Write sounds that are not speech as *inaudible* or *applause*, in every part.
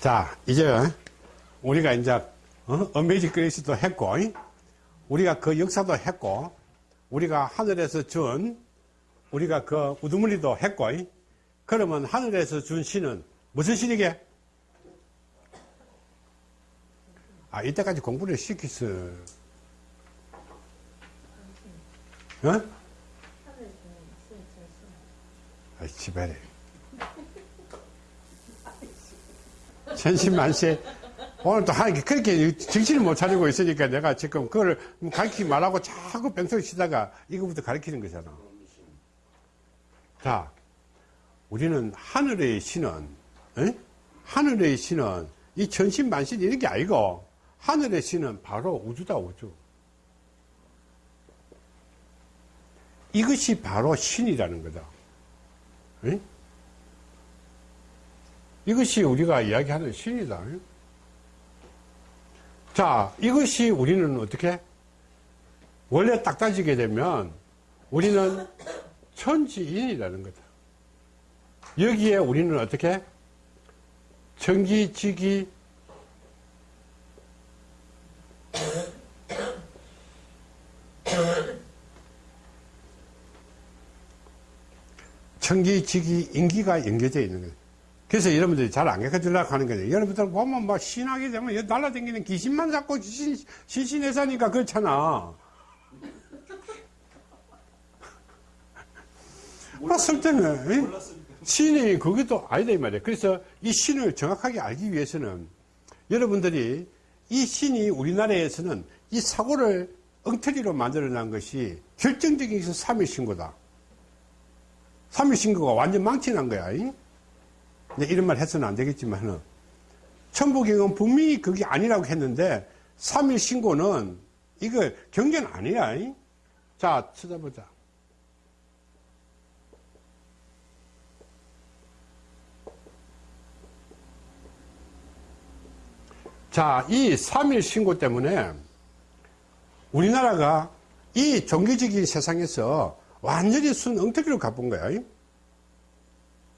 자, 이제 우리가 이제 어? 어메이징 그레이스도 했고 우리가 그 역사도 했고 우리가 하늘에서 준 우리가 그 우두머리도 했고 그러면 하늘에서 준 신은 무슨 신이게? 아 이때까지 공부를 시켰어 어? 아이 지발해 천신만세 오늘 또 하니까 그렇게 정신을 못 차리고 있으니까 내가 지금 그걸 가르치지 말라고 자꾸 뺑소니 치다가 이거부터 가르치는 거잖아. 자 우리는 하늘의 신은 에? 하늘의 신은 이 천신만신 이런 게 아니고 하늘의 신은 바로 우주다 우주. 이것이 바로 신이라는 거다. 에? 이것이 우리가 이야기하는 신이다. 자 이것이 우리는 어떻게? 원래 딱 따지게 되면 우리는 천지인이라는 거다. 여기에 우리는 어떻게? 전기지기 천기 지기 인기가 연결되어 있는 거예요. 그래서 여러분들이 잘 안 가르쳐주려고 하는 거예요. 여러분들 보면 막 신하게 되면 여기 날라다니는 귀신만 잡고 신, 신신에 사니까 그렇잖아. 봤을 때는 신이 그것도 아니다 이 말이에요. 그래서 이 신을 정확하게 알기 위해서는 여러분들이 이 신이 우리나라에서는 이 사고를 엉터리로 만들어 난 것이 결정적인 것은 삼일신고다. 삼일신고가 완전 망치난 거야. 이 런 말 해서는 안 되겠지만은 천부경은 분명히 그게 아니라고 했는데 삼일신고는 이거 경계는 아니야. 자, 찾아보자. 자, 이 3일 신고 때문에 우리나라가 이 종교적인 세상에서 완전히 순 엉터리로 가본 거야.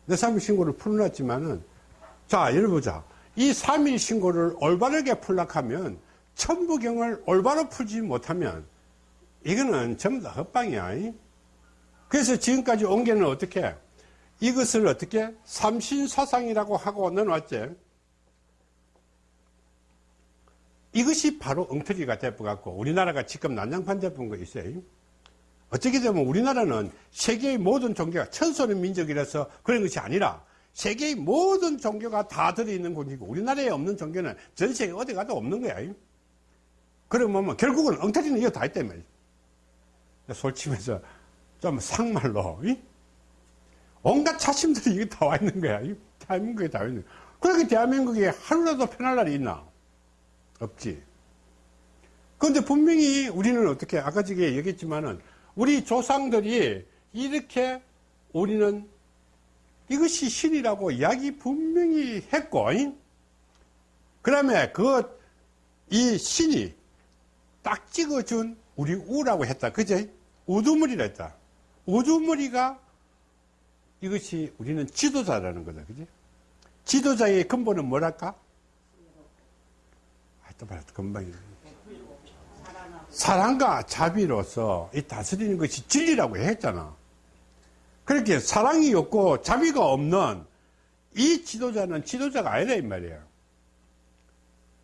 내 3일 신고를 풀어놨지만은, 자, 여러분 보자. 이 3일 신고를 올바르게 풀락하면, 천부경을 올바로 풀지 못하면, 이거는 전부 다 헛방이야. 그래서 지금까지 온 게는 어떻게? 이것을 어떻게? 삼신사상이라고 하고 넣어놨지. 이것이 바로 엉터리가 돼버갖고 우리나라가 지금 난장판 돼본 거 있어요. 어떻게 되면 우리나라는 세계의 모든 종교가 천소는 민족이라서 그런 것이 아니라 세계의 모든 종교가 다 들어있는 곳이고 우리나라에 없는 종교는 전 세계 어디 가도 없는 거야. 그러면 뭐 결국은 엉터리는 이거 다 말이야. 솔직히 좀 상말로 온갖 차심들이 이게 다 와 있는 거야. 대한민국에 다 와 있는 거야. 그렇게 대한민국에 하루라도 편할 날이 있나? 없지. 그런데 분명히 우리는 어떻게 아까 전에 얘기했지만은 우리 조상들이 이렇게 우리는 이것이 신이라고 이야기 분명히 했고 그 다음에 그 이 신이 딱 찍어준 우리 우라고 했다. 그제? 우두머리라 했다. 우두머리가 이것이 우리는 지도자라는 거다. 그지 지도자의 근본은 뭐랄까? 또 말해 금방 사랑과 자비로서 이 다스리는 것이 진리라고 했잖아. 그렇게 사랑이 없고 자비가 없는 이 지도자는 지도자가 아니다 이 말이야.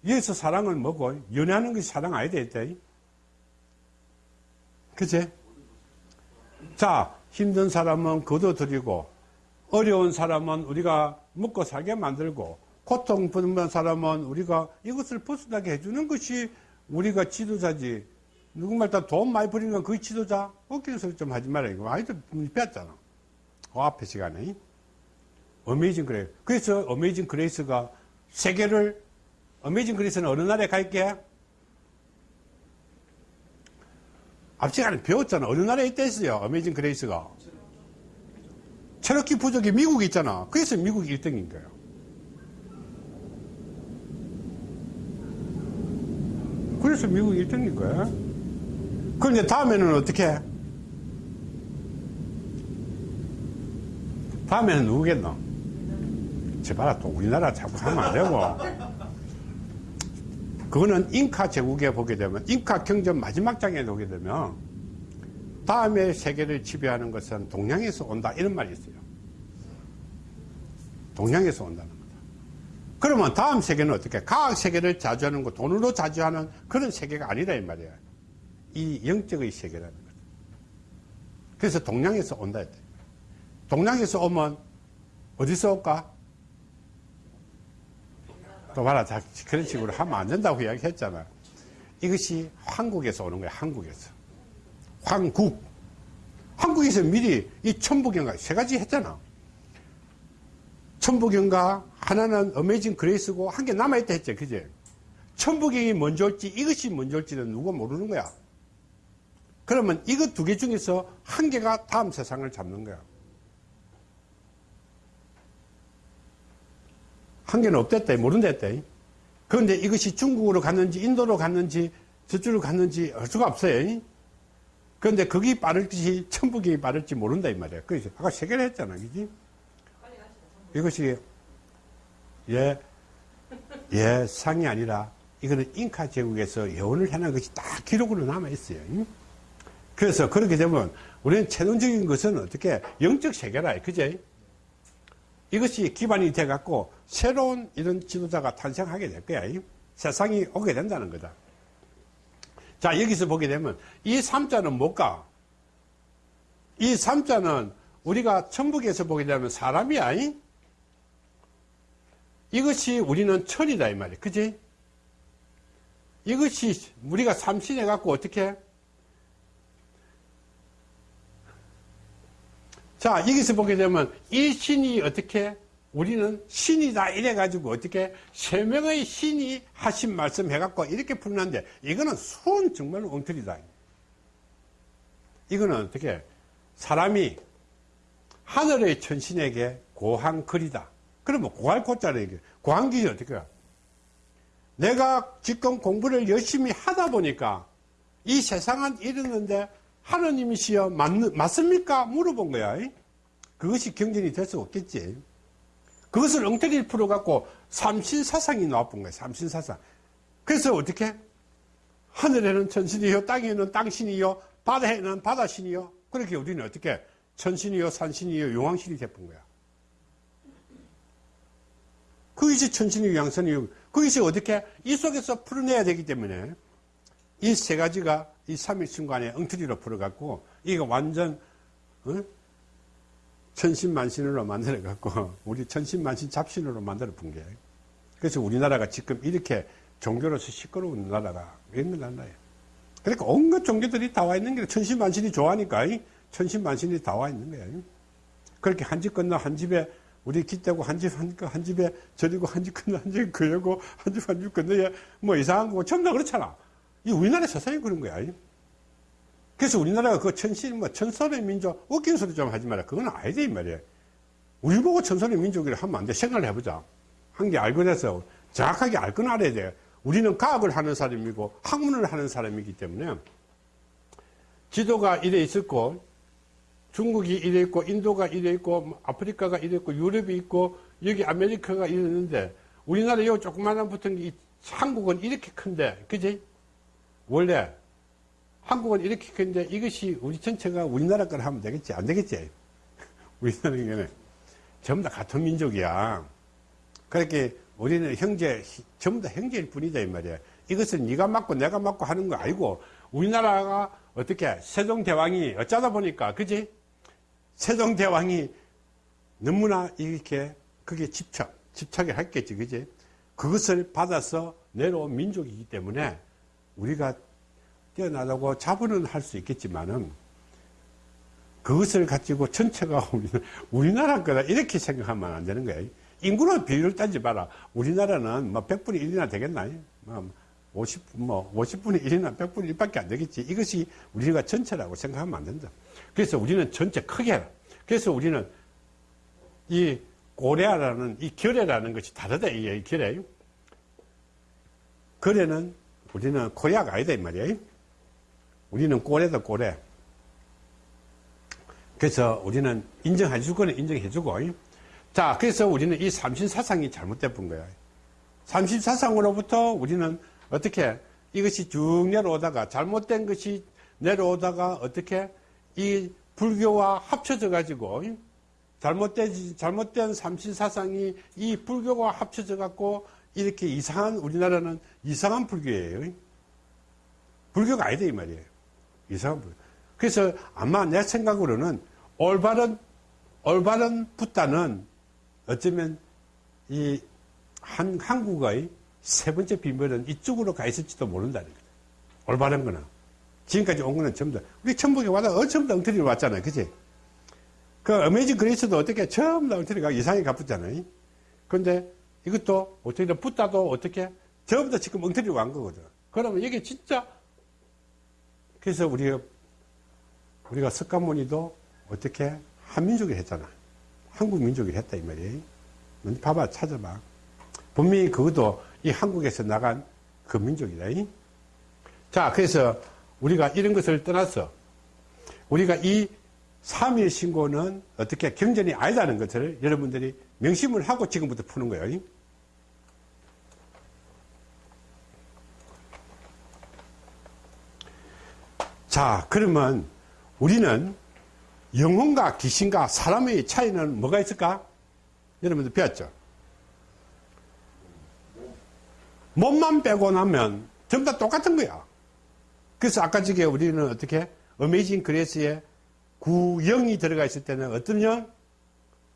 여기서 사랑은 뭐고 연애하는 것이 사랑 아니다 했다. 그치? 자 힘든 사람은 거둬들이고 어려운 사람은 우리가 먹고 살게 만들고 고통 받는 사람은 우리가 이것을 벗어나게 해주는 것이 우리가 지도자지. 누구 말따나 돈 많이 버는 건 그 지도자? 웃기는 소리 좀 하지 말아. 이거 아이들 배웠잖아. 그 앞에 시간에. Amazing Grace. 그래서 Amazing Grace가 세계를, Amazing Grace는 어느 나라 거게? 앞 시간에 배웠잖아. 어느 나라에 있댔어요. Amazing Grace가. 체로키 부족이 미국에 있잖아. 그래서 미국 1등인 거예요. 그래서 미국 1등인 거야. 그런데 다음에는 어떻게 해? 다음에는 누구겠노? 제발 또 우리나라 자꾸 하면 안 되고. 그거는 잉카 제국에 보게 되면, 잉카 경전 마지막 장에 보게 되면, 다음에 세계를 지배하는 것은 동양에서 온다. 이런 말이 있어요. 동양에서 온다는 거다. 그러면 다음 세계는 어떻게? 과학 세계를 자주하는 거, 돈으로 자주하는 그런 세계가 아니라 이 말이야. 이 영적의 세계라는 거죠. 그래서 동양에서 온다 했대. 동양에서 오면 어디서 올까? 또 봐라. 자, 그런 식으로 하면 안 된다고 이야기했잖아. 이것이 한국에서 오는 거야. 한국에서. 황국. 한국에서 미리 이 천부경과 세 가지 했잖아. 천부경과 하나는 어메이징 그레이스고 한 개 남아있다 했지. 그지? 천부경이 먼저 올지 이것이 먼저 올지는 누가 모르는 거야. 그러면 이것 두 개 중에서 한 개가 다음 세상을 잡는 거야. 한 개는 없댔다. 모른댔다. 그런데 이것이 중국으로 갔는지 인도로 갔는지 저쪽으로 갔는지 알 수가 없어요. 그런데 거기 빠를지 천북이 빠를지 모른다 이 말이야. 그래서 아까 세 개를 했잖아. 그지? 이것이 예, 예, 상이 아니라 이거는 잉카 제국에서 예언을 해놓은 것이 다 기록으로 남아 있어요. 그래서 그렇게 되면 우리는 최종적인 것은 어떻게 영적 세계라. 그제? 이것이 기반이 돼 갖고 새로운 이런 지도자가 탄생하게 될 거야. 세상이 오게 된다는 거다. 자, 여기서 보게 되면 이 삼자는 뭘까? 이 삼자는 우리가 천북에서 보게 되면 사람이야. 이것이 우리는 철이다 이 말이야. 그지? 이것이 우리가 삼신해 갖고 어떻게 자, 여기서 보게 되면 이 신이 어떻게 우리는 신이다 이래가지고 어떻게 세 명의 신이 하신 말씀 해갖고 이렇게 풀는데 이거는 수은 정말 엉터리다. 이거는 어떻게 사람이 하늘의 천신에게 고한 글이다. 그러면 고할 고자를 얘기해. 고한 길이 어떻게 해? 내가 지금 공부를 열심히 하다 보니까 이 세상은 이르는데 하느님이시여 맞, 맞습니까? 물어본 거야. 그것이 경전이 될 수 없겠지. 그것을 엉터리를 풀어갖고 삼신사상이 나와본 거야. 삼신사상. 그래서 어떻게? 하늘에는 천신이요, 땅에는 땅신이요, 바다에는 바다신이요. 그렇게 우리는 어떻게? 천신이요, 산신이요, 용왕신이 돼본 거야. 그것이 천신이요, 양선이요. 그것이 어떻게? 이 속에서 풀어내야 되기 때문에 이 세 가지가 이 삼일순간에 엉터리로 풀어갖고 이거 완전 어? 천신만신으로 만들어갖고 *laughs* 우리 천신만신 잡신으로 만들어 본 게. 그래서 우리나라가 지금 이렇게 종교로서 시끄러운 나라가 있는 나라예요. 그러니까 온갖 종교들이 다 와 있는 게 천신만신이 좋아하니까 천신만신이 다 와 있는 거예요. 그렇게 한 집 건너 한 집에 우리 기대고 한 집 한 한 집에 저리고 한 집 건너 한 집 그려고 한 집 한 집 건너에 뭐 이상한 거 전부 다 그렇잖아. 이 우리나라 세상이 그런 거야. 그래서 우리나라가 그 천신, 뭐, 천선의 민족, 웃긴 소리 좀 하지 마라. 그건 아니지, 이 말이야. 우리 보고 천선의 민족이라 하면 안 돼. 생각을 해보자. 한 게 알고 나서 정확하게 알 건 알아야 돼. 우리는 과학을 하는 사람이고 학문을 하는 사람이기 때문에 지도가 이래 있었고 중국이 이래 있고 인도가 이래 있고 뭐 아프리카가 이래 있고 유럽이 있고 여기 아메리카가 이랬는데 우리나라 요 조그마한 붙은 게 한국은 이렇게 큰데 그지? 원래 한국은 이렇게 큰데 이것이 우리 전체가 우리나라 걸 하면 되겠지? 안 되겠지? *laughs* 우리나라는 전부 다 같은 민족이야. 그렇게 우리는 형제, 전부 다 형제일 뿐이다, 이 말이야. 이것은 네가 맞고 내가 맞고 하는 거 아니고 우리나라가 어떻게 세종대왕이 어쩌다 보니까, 그지? 세종대왕이 너무나 이렇게 그게 집착, 집착을 했겠지, 그지? 그것을 받아서 내려온 민족이기 때문에 우리가 뛰어나다고 자부는 할 수 있겠지만은 그것을 가지고 전체가 *laughs* 우리나라 거다 이렇게 생각하면 안 되는 거예요. 인구로 비율을 따지 마라. 우리나라는 뭐 100분의 1이나 되겠나? 뭐 50, 뭐 50분의 1이나 100분의 1밖에 안 되겠지. 이것이 우리가 전체라고 생각하면 안 된다. 그래서 우리는 전체 크게 해라. 그래서 우리는 이 고래라는 이 결례라는 것이 다르다. 이 결례. 거래는 우리는 코리아가 아니다 이 말이에요. 우리는 꼬레다 꼬레. 그래서 우리는 인정해 줄 거는 인정해 주고 자, 그래서 우리는 이 삼신사상이 잘못된 거야. 삼신사상으로부터 우리는 어떻게 이것이 쭉 내려오다가 잘못된 것이 내려오다가 어떻게 이 불교와 합쳐져 가지고 잘못된 잘못된 삼신사상이 이 불교와 합쳐져 갖고 이렇게 이상한 우리나라는 이상한 불교예요. 불교가 아니다 이 말이에요. 이상한 불교. 그래서 아마 내 생각으로는 올바른 올바른 붓다는 어쩌면 이 한, 한국의 세 번째 비밀은 이쪽으로 가 있을지도 모른다는 거죠. 올바른 거는. 지금까지 온 거는 전부 다. 우리 천북에 와서 어, 전부 다 엉터리로 왔잖아요. 그치? 그 어메이징 그레이스도 어떻게 전부 다 엉터리가 이상하게 갚았잖아요. 근데 이것도 어떻게 붙다도 어떻게 다 지금 엉터리로 간 거거든. 그러면 이게 진짜 그래서 우리가 우리가 석가모니도 어떻게 한민족이 했잖아. 한국 민족이 했다 이 말이에요. 봐봐 찾아봐. 분명히 그것도 이 한국에서 나간 그 민족이다. 자, 그래서 우리가 이런 것을 떠나서 우리가 이 3일 신고는 어떻게 경전이 아니다는 것을 여러분들이 명심을 하고 지금부터 푸는 거예요. 자, 그러면 우리는 영혼과 귀신과 사람의 차이는 뭐가 있을까? 여러분들 배웠죠? 몸만 빼고 나면 전부 다 똑같은 거야. 그래서 아까 저게 우리는 어떻게 어메이징 그레스에 구영이 들어가 있을 때는 어떤 영?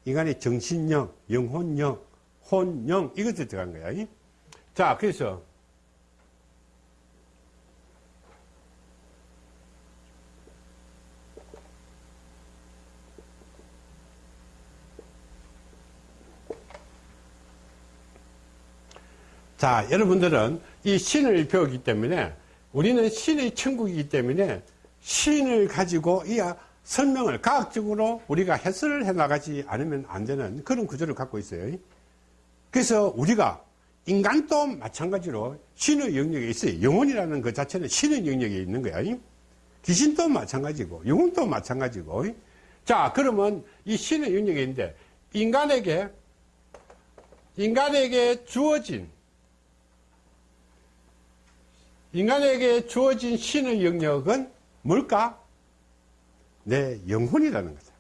인간의 정신영, 영혼영, 혼영 이것들이 들어간 거야. 자, 그래서 자, 여러분들은 이 신을 배우기 때문에 우리는 신의 천국이기 때문에 신을 가지고 이 설명을 과학적으로 우리가 해설을 해 나가지 않으면 안 되는 그런 구조를 갖고 있어요. 그래서 우리가 인간도 마찬가지로 신의 영역에 있어요. 영혼이라는 것 자체는 신의 영역에 있는 거야. 귀신도 마찬가지고, 영혼도 마찬가지고. 자, 그러면 이 신의 영역에 있는데, 인간에게, 인간에게 주어진 인간에게 주어진 신의 영역은 뭘까? 내 영혼이라는 거다.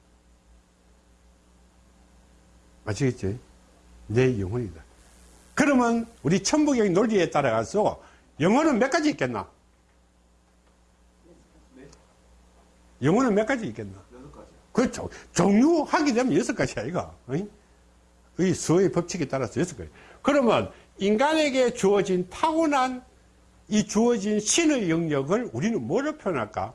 아시겠지? 내 영혼이다. 그러면 우리 천부경 논리에 따라가서 영혼은 몇 가지 있겠나? 영혼은 몇 가지 있겠나? 그렇죠. 종류하게 되면 여섯 가지 아이가. 이 수의 법칙에 따라서 여섯 가지. 그러면 인간에게 주어진 타고난 이 주어진 신의 영역을 우리는 뭐로 표현할까?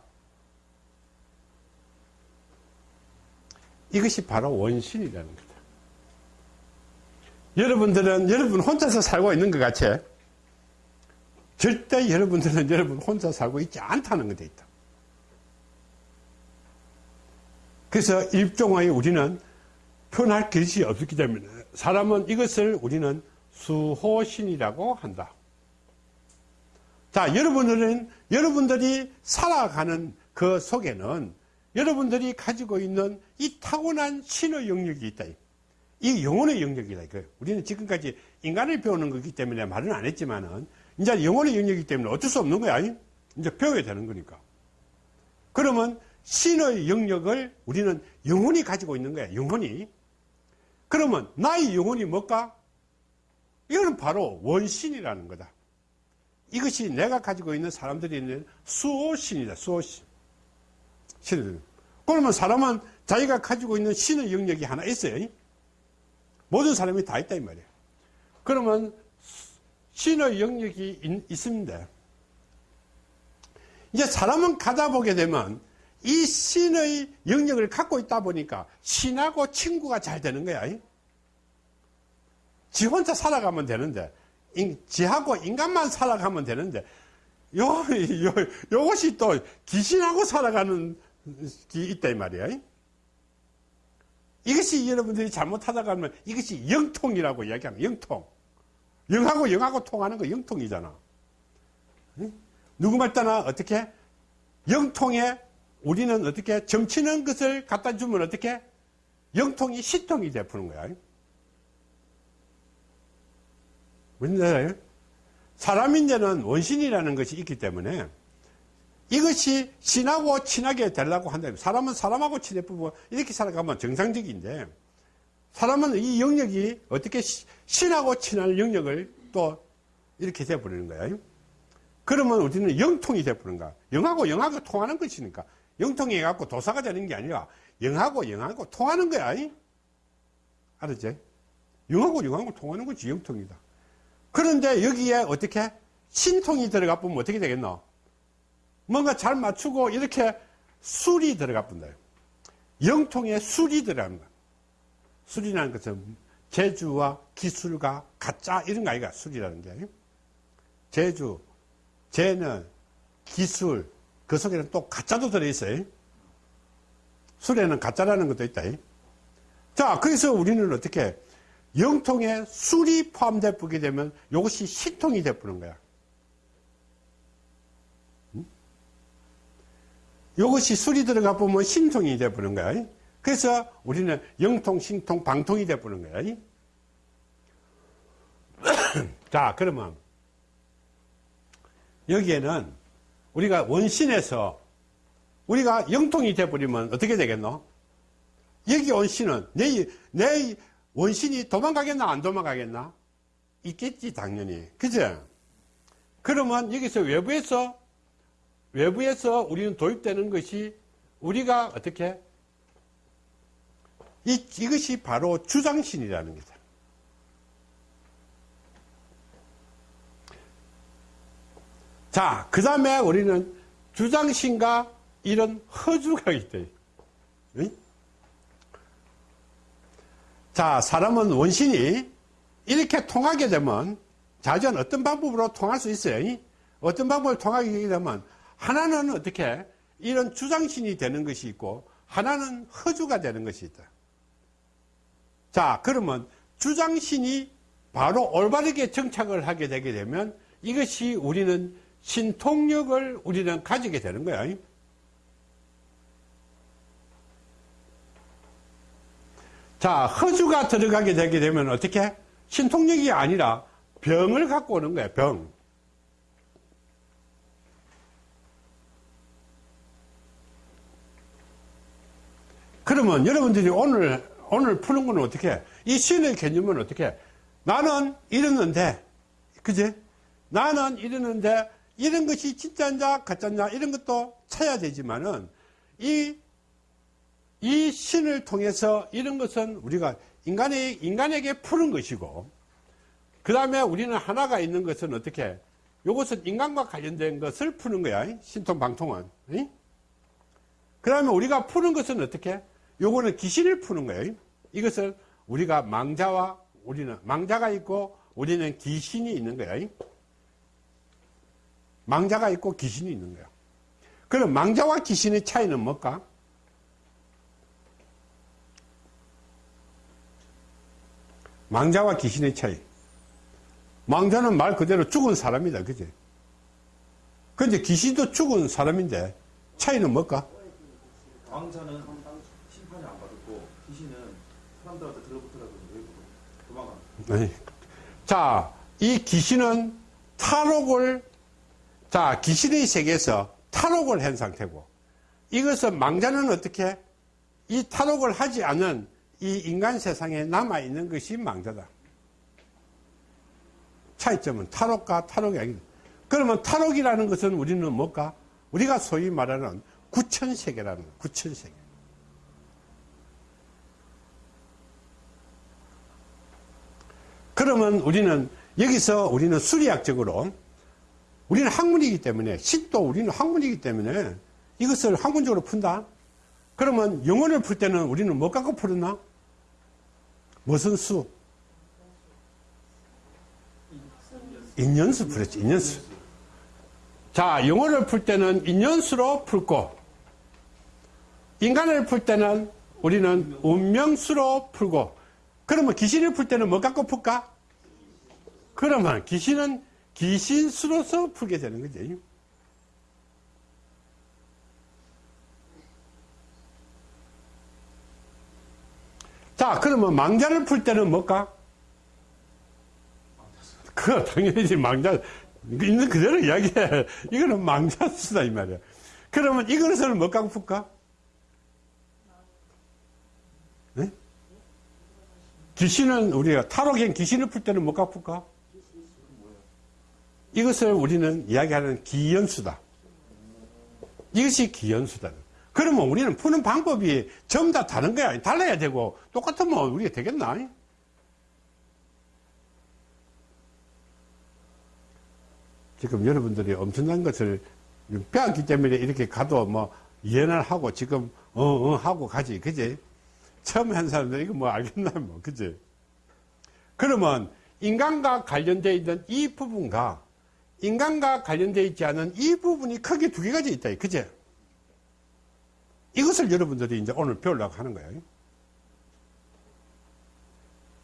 이것이 바로 원신이라는 거다. 여러분들은 여러분 혼자서 살고 있는 것 같이 절대 여러분들은 여러분 혼자 살고 있지 않다는 것에 있다. 그래서 일종의 우리는 표현할 것이 없기 때문에 사람은 이것을 우리는 수호신이라고 한다. 자, 여러분들은, 여러분들이 살아가는 그 속에는 여러분들이 가지고 있는 이 타고난 신의 영역이 있다. 이 영혼의 영역이다. 우리는 지금까지 인간을 배우는 거기 때문에 말은 안 했지만은, 이제 영혼의 영역이기 때문에 어쩔 수 없는 거야. 이제 배워야 되는 거니까. 그러면 신의 영역을 우리는 영혼이 가지고 있는 거야. 영혼이. 그러면 나의 영혼이 뭘까? 이거는 바로 원신이라는 거다. 이것이 내가 가지고 있는 사람들이 있는 수호신이다. 수호신. 신. 그러면 사람은 자기가 가지고 있는 신의 영역이 하나 있어요. 모든 사람이 다 있다 이 말이에요. 그러면 신의 영역이 있, 있습니다. 이제 사람은 가다 보게 되면 이 신의 영역을 갖고 있다 보니까 신하고 친구가 잘 되는 거야. 지 혼자 살아가면 되는데 지하고 인간만 살아가면 되는데 요, 요, 요것이 또 귀신하고 살아가는 게 있다 이 말이야. 이것이 여러분들이 잘못하다가 하면 이것이 영통이라고 이야기하면 영통. 영하고 영하고 통하는 거 영통이잖아. 누구 말따나 어떻게? 영통에 우리는 어떻게? 점치는 것을 갖다 주면 어떻게? 영통이 시통이 돼 푸는 거야. 뭔지 알아요? 사람인제는 원신이라는 것이 있기 때문에 이것이 신하고 친하게 되려고 한다. 사람은 사람하고 친해 부부 이렇게 살아가면 정상적인데 사람은 이 영역이 어떻게 시- 신하고 친한 영역을 또 이렇게 돼버리는 거예요. 그러면 우리는 영통이 돼버리는 거야. 영하고 영하고 통하는 것이니까. 영통이 해갖고 도사가 되는 게 아니라 영하고 영하고 통하는 거야. 알았지? 영하고 영하고 통하는 것이 영통이다. 그런데 여기에 어떻게 신통이 들어가 보면 어떻게 되겠노? 뭔가 잘 맞추고 이렇게 술이 들어가 본다. 영통에 술이 들어간다. 술이라는 것은 재주와 기술과 가짜 이런 거 아이가 술이라는 게. 재주, 재는 기술, 그 속에는 또 가짜도 들어있어요. 술에는 가짜라는 것도 있다. 자, 그래서 우리는 어떻게 영통에 술이 포함되어 보게 되면 이것이 신통이 되어 보는 거야. 이것이 술이 들어가 보면 신통이 되어보는 거야. 그래서 우리는 영통, 신통, 방통이 되어보는 거야. *coughs* 자, 그러면 여기에는 우리가 원신에서 우리가 영통이 되어버리면 어떻게 되겠노? 여기 원신은 내, 내 원신이 도망가겠나 안 도망가겠나? 있겠지 당연히 그죠? 그러면 여기서 외부에서 외부에서 우리는 도입되는 것이 우리가 어떻게 이, 이것이 바로 주장신이라는 거죠. 자, 그 다음에 우리는 주장신과 이런 허주가 있대. 응? 자, 사람은 원신이 이렇게 통하게 되면 자전 어떤 방법으로 통할 수 있어요. 어떤 방법을 통하게 되면 하나는 어떻게 이런 주장신이 되는 것이 있고 하나는 허주가 되는 것이 있다. 자, 그러면 주장신이 바로 올바르게 정착을 하게 되게 되면 이것이 우리는 신통력을 우리는 가지게 되는 거야. 자, 허주가 들어가게 되게 되면 어떻게? 신통력이 아니라 병을 갖고 오는 거야, 병. 그러면 여러분들이 오늘, 오늘 푸는 거는 어떻게? 이 신의 개념은 어떻게? 나는 이랬는데, 그지? 나는 이랬는데, 이런 것이 진짜인자, 가짜인자, 이런 것도 찾아야 되지만은, 이, 이 신을 통해서 이런 것은 우리가 인간의, 인간에게 푸는 것이고, 그 다음에 우리는 하나가 있는 것은 어떻게? 이것은 인간과 관련된 것을 푸는 거야. 신통, 방통은. 그 다음에 우리가 푸는 것은 어떻게? 요거는 귀신을 푸는 거예요. 이것을 우리가 망자와 우리는 망자가 있고 우리는 귀신이 있는 거예요. 망자가 있고 귀신이 있는 거예요. 그럼 망자와 귀신의 차이는 뭘까? 망자와 귀신의 차이. 망자는 말 그대로 죽은 사람이다. 그지? 근데 귀신도 죽은 사람인데 차이는 뭘까? 왕자는 심판이 안 받았고 귀신은 사람들한테 들어붙으라고 외부로 도망갑니다. 네. 자, 이 귀신은 탈옥을, 자, 귀신의 세계에서 탈옥을 한 상태고, 이것은 망자는 어떻게? 이 탈옥을 하지 않은 이 인간 세상에 남아있는 것이 망자다. 차이점은 탈옥과 탈옥이 아니다. 그러면 탈옥이라는 것은 우리는 뭘까? 우리가 소위 말하는 구천세계라는 구천세계. 그러면 우리는 여기서 우리는 수리학적으로 우리는 학문이기 때문에 신도 우리는 학문이기 때문에 이것을 학문적으로 푼다. 그러면 영혼을 풀 때는 우리는 뭐 갖고 풀었나? 무슨 수? 인연수 풀었지, 인연수. 자, 영혼을 풀 때는 인연수로 풀고, 인간을 풀 때는 우리는 운명수로 풀고, 그러면 귀신을 풀 때는 뭐 갖고 풀까? 그러면 귀신은 귀신수로서 풀게 되는 거지. 자, 그러면 망자를 풀 때는 뭘까? 그거 당연히 망자, 있는 그대로 이야기해. 이거는 망자수다, 이 말이야. 그러면 이것을 뭐 갖고 풀까? 귀신은 우리가 타로겐 귀신을 풀 때는 뭐 갖고 풀까? 이것을 우리는 이야기하는 기연수다. 이것이 기연수다. 그러면 우리는 푸는 방법이 전부 다 다른 거야. 달라야 되고, 똑같으면 우리가 되겠나? 지금 여러분들이 엄청난 것을 배웠기 때문에 이렇게 가도 뭐 이해를 하고 지금 어, 어 하고 가지. 그지? 처음 한 사람들 이거 뭐 알겠나 뭐. 그지? 그러면 인간과 관련되어 있는 이 부분과 인간과 관련되어 있지 않은 이 부분이 크게 두 개가 있다. 그지? 이것을 여러분들이 이제 오늘 배우려고 하는 거예요.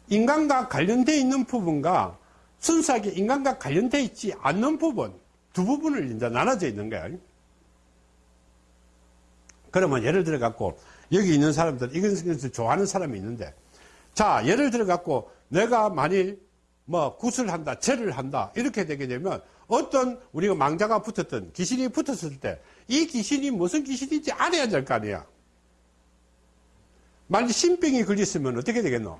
인간과 관련되어 있는 부분과 순수하게 인간과 관련되어 있지 않는 부분, 두 부분을 이제 나눠져 있는 거예요. 그러면 예를 들어 갖고, 여기 있는 사람들, 이것을 좋아하는 사람이 있는데, 자, 예를 들어 갖고, 내가 만일 뭐 굿을 한다, 죄를 한다, 이렇게 되게 되면, 어떤 우리가 망자가 붙었던 귀신이 붙었을 때, 이 귀신이 무슨 귀신인지 알아야 될 거 아니야. 만일 신병이 걸렸으면 어떻게 되겠노?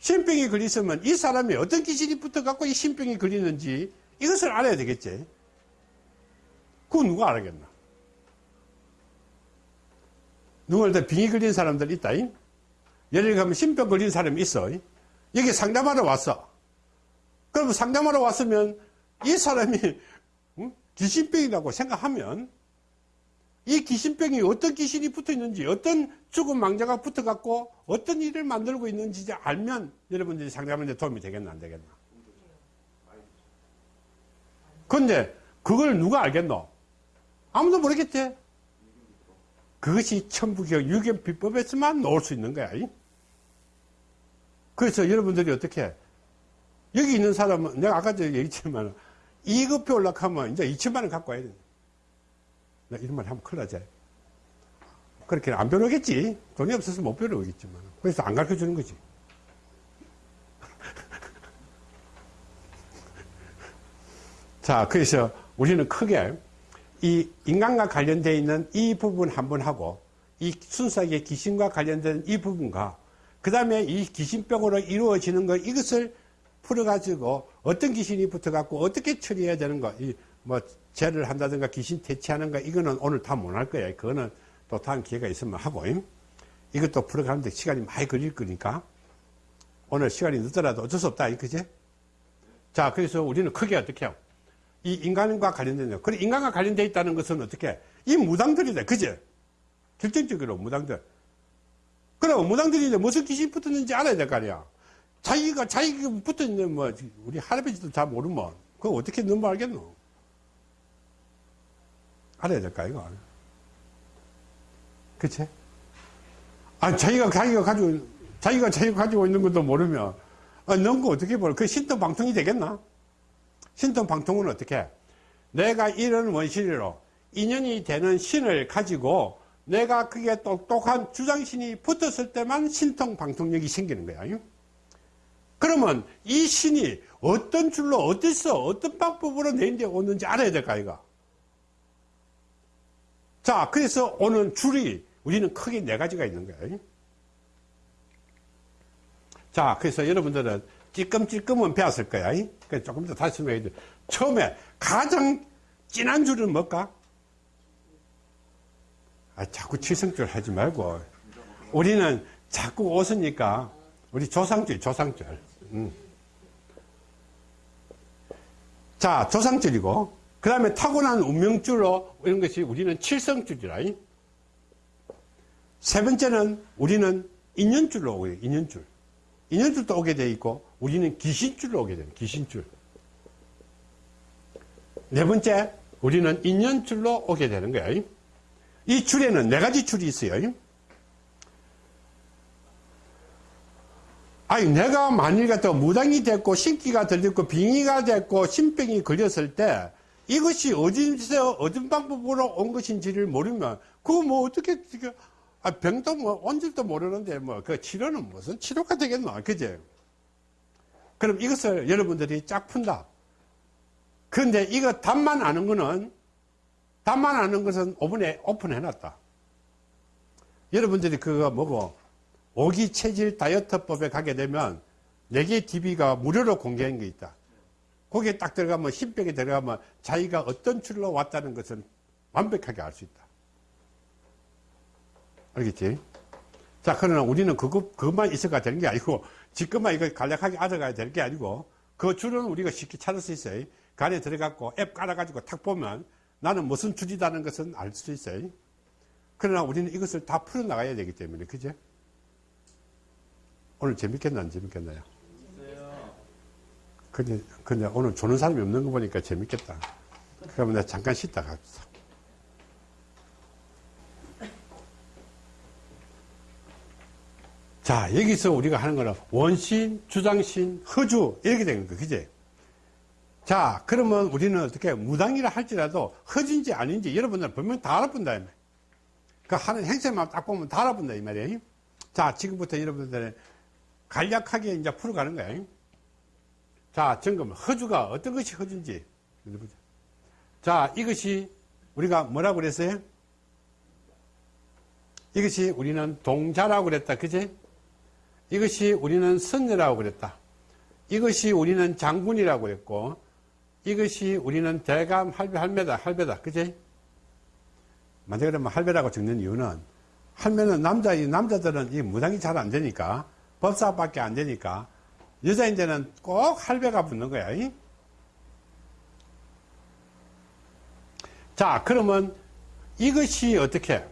신병이 걸렸으면 이 사람이 어떤 귀신이 붙어 갖고 이 신병이 걸리는지 이것을 알아야 되겠지. 그거 누가 알겠나? 누구한테 병이 걸린 사람들 있다. 잉? 예를 들면 신병 걸린 사람이 있어. 잉? 여기 상담하러 왔어. 그러면 상담하러 왔으면 이 사람이 응? 귀신병이라고 생각하면 이 귀신병이 어떤 귀신이 붙어 있는지, 어떤 죽은 망자가 붙어 갖고 어떤 일을 만들고 있는지 알면 여러분들이 상담하는데 도움이 되겠나, 안 되겠나? 근데 그걸 누가 알겠노? 아무도 모르겠지? 그것이 천부경 유견비법에서만 나올 수 있는 거야. 이? 그래서 여러분들이 어떻게, 여기 있는 사람은, 내가 아까 전에 얘기했지만, 이급 배우려고 하면 이제 2천만 원 갖고 와야 돼. 나 이런 말 하면 큰일 나지. 그렇게 안 배우겠지. 돈이 없어서 못 배우겠지만. 그래서 안 가르쳐 주는 거지. *laughs* 자, 그래서 우리는 크게 이 인간과 관련되어 있는 이 부분 한번 하고 이 순수하게 귀신과 관련된 이 부분과 그 다음에 이 귀신병으로 이루어지는 것 이것을 풀어가지고 어떤 귀신이 붙어갖고 어떻게 처리해야 되는 거, 이 뭐 죄를 한다든가 귀신 퇴치하는 거 이거는 오늘 다 못 할 거예요. 그거는 또 다음 기회가 있으면 하고 이것도 풀어가는데 시간이 많이 걸릴 거니까 오늘 시간이 늦더라도 어쩔 수 없다. 그지? 자, 그래서 우리는 크게 어떻게 해요? 이 인간과 관련된 거. 그래, 인간과 관련되어 있다는 것은 어떻게? 이 무당들이다. 그지? 결정적으로 무당들. 그럼 무당들이 이제 무슨 귀신이 붙었는지 알아야 될 거 아니야. 자기가, 자기가 붙어있는, 뭐, 우리 할아버지도 잘 모르면, 그거 어떻게 넘어 알겠노? 알아야 될까, 이거? 그치? 아, 자기가, 자기가 가지고, 자기가 자기가 가지고 있는 것도 모르면, 아, 넘거 어떻게 보려? 그 신통방통이 되겠나? 신통 방통은 어떻게? 내가 이런 원신으로 인연이 되는 신을 가지고 내가 그게 똑똑한 주장신이 붙었을 때만 신통 방통력이 생기는 거야. 그러면 이 신이 어떤 줄로 어디서 어떤 방법으로 내 인데 오는지 알아야 될까 이거. 자, 그래서 오는 줄이 우리는 크게 네 가지가 있는 거예요. 자, 그래서 여러분들은 찔끔찔끔은 배웠을 거야. 그래서 조금 더 다시 드려. 처음에 가장 진한 줄은 뭘까? 아, 자꾸 칠성줄 하지 말고. 우리는 자꾸 웃으니까 우리 조상줄, 조상줄. 음. 자, 조상줄이고, 그 다음에 타고난 운명줄로 이런 것이 우리는 칠성줄이라. 세 번째는 우리는 인연줄로 돼, 인연줄. 인연줄도 오게 돼 있고, 우리는 귀신줄로 오게 돼요, 귀신줄. 네 번째, 우리는 인연줄로 오게 되는 거예요. 이 줄에는 네 가지 줄이 있어요. 아니, 내가 만일 같아 무당이 됐고, 신기가 들렸고, 빙의가 됐고, 신병이 걸렸을 때, 이것이 어디서, 어떤 방법으로 온 것인지를 모르면, 그거 뭐 어떻게, 아, 병도 뭐, 온 줄도 모르는데, 뭐, 그 치료는 무슨 치료가 되겠노? 그제? 그럼 이것을 여러분들이 쫙 푼다. 그런데 이거 답만 아는 거는, 답만 아는 것은 5분에 오픈해놨다. 여러분들이 그거 뭐고, 오기 체질 다이어트법에 가게 되면 4개 TV가 무료로 공개한 게 있다. 거기에 딱 들어가면, 흰벽에 들어가면 자기가 어떤 출로 왔다는 것을 완벽하게 알 수 있다. 알겠지? 자, 그러나 우리는 그거, 그것만 있어가 되는 게 아니고, 지금만 이거 간략하게 알아가야 되는 게 아니고, 그 줄은 우리가 쉽게 찾을 수 있어요. 그 안에 들어가고 앱 깔아가지고 탁 보면 나는 무슨 줄이다는 것은 알 수 있어요. 그러나 우리는 이것을 다 풀어나가야 되기 때문에, 그죠? 오늘 재밌겠나, 안 재밌겠나요? 근데, 근데 오늘 조는 사람이 없는 거 보니까 재밌겠다. 그러면 내가 잠깐 쉬다 갑시다. 자, 여기서 우리가 하는 거는 원신, 주장신, 허주, 이렇게 되는 거, 그지? 자, 그러면 우리는 어떻게 무당이라 할지라도 허진지 아닌지 여러분들은 분명 다 알아본다, 이 말이야. 그 하는 행세만 딱 보면 다 알아본다, 이 말이에요. 자, 지금부터 여러분들은 간략하게 이제 풀어가는 거예요. 자, 점검. 허주가 어떤 것이 허주인지. 자, 이것이 우리가 뭐라고 그랬어요? 이것이 우리는 동자라고 그랬다. 그지? 이것이 우리는 선녀라고 그랬다. 이것이 우리는 장군이라고 그랬고, 이것이 우리는 대감 할배, 할매다, 할배다. 그지? 만약에 그러면 할배라고 적는 이유는, 할매는 남자, 이 남자들은 이 무당이 잘 안 되니까, 법사밖에 안 되니까, 여자인데는 꼭 할배가 붙는 거야. 이? 자, 그러면 이것이 어떻게,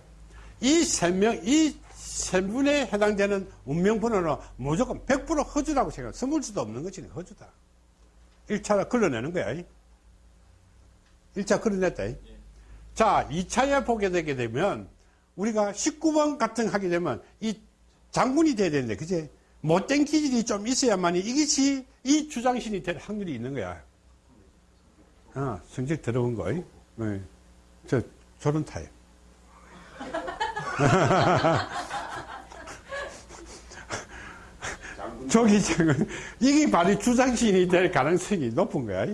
이 세 명, 이 세 분에 해당되는 운명번호는 무조건 100% 허주라고 생각해. 숨을 수도 없는 것이 허주다. 1차로 걸러내는 거야. 이. 1차 걸어냈다. 이. 자, 2차에 보게 되게 되면 우리가 19번 같은 하게 되면 이 장군이 돼야 되는데, 그지? 못된 기질이 좀 있어야만이 이것이 이 주장신이 될 확률이 있는 거야. 어, 성적 들어온 거. 네. 저, 저런 타입. *laughs* 저기 지금 *laughs* 이게 바로 주장신이 될 가능성이 높은 거야.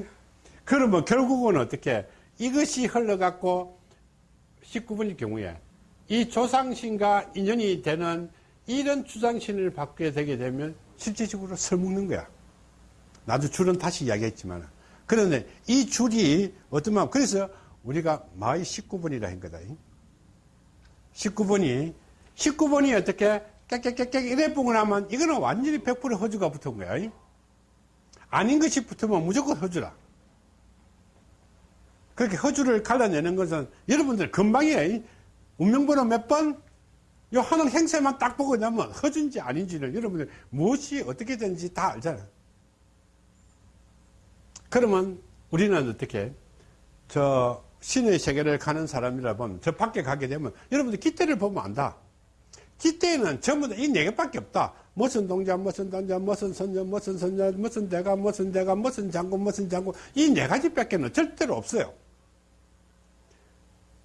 그러면 결국은 어떻게 이것이 흘러갖고 19번일 경우에 이 조상신과 인연이 되는 이런 주장신을 받게 되게 되면 실질적으로 설먹는 거야. 나도 줄은 다시 이야기했지만. 그런데 이 줄이 어떠면, 그래서 우리가 마의 19번이라 한 거다. 19번이, 19번이 어떻게 깨깨깨깨 이래 보고 나면 이거는 완전히 100% 허주가 붙은 거야. 아닌 것이 붙으면 무조건 허주라. 그렇게 허주를 갈라내는 것은 여러분들 금방이에요. 운명번호 몇 번? 요 하는 행세만 딱 보고 나면 허준지 아닌지를 여러분들 무엇이 어떻게 되는지 다 알잖아. 그러면 우리는 어떻게 저 신의 세계를 가는 사람이라 보면 저 밖에 가게 되면 여러분들 기대를 보면 안다. 기대는 전부 다 이 네 개밖에 없다. 무슨 동자, 무슨 동자, 무슨 선녀, 무슨 선녀, 무슨 대가, 무슨 대가, 무슨 장군, 무슨 장군 이 네 가지밖에는 절대로 없어요.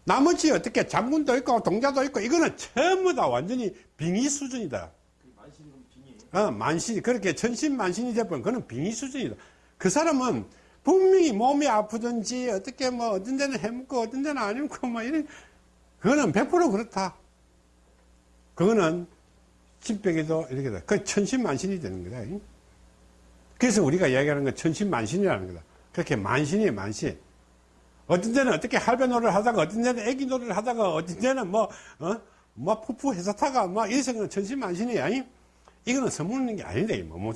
나머지 어떻게 장군도 있고 동자도 있고 이거는 전부 다 완전히 빙의 수준이다. 어, 만신, 그렇게 천신만신이 돼버린 그는 빙의 수준이다. 그 사람은 분명히 몸이 아프든지 어떻게 뭐 어떤 데는 해먹고 어떤 데는 안 해먹고 뭐 이런, 그거는 100% 그렇다. 그거는 신병에도 이렇게 돼. 그 천신만신이 되는 거다. 그래서 우리가 이야기하는 건 천신만신이라는 거다. 그렇게 만신이에요, 만신. 어떤 데는 어떻게 할배 노래를 하다가, 어떤 데는 애기 노래를 하다가, 어떤 데는 뭐, 어? 뭐, 푸푸 회사 타가, 뭐, 이래서 그는 천신만신이야. 이거는 선물는 게 아니다, 이 뭐.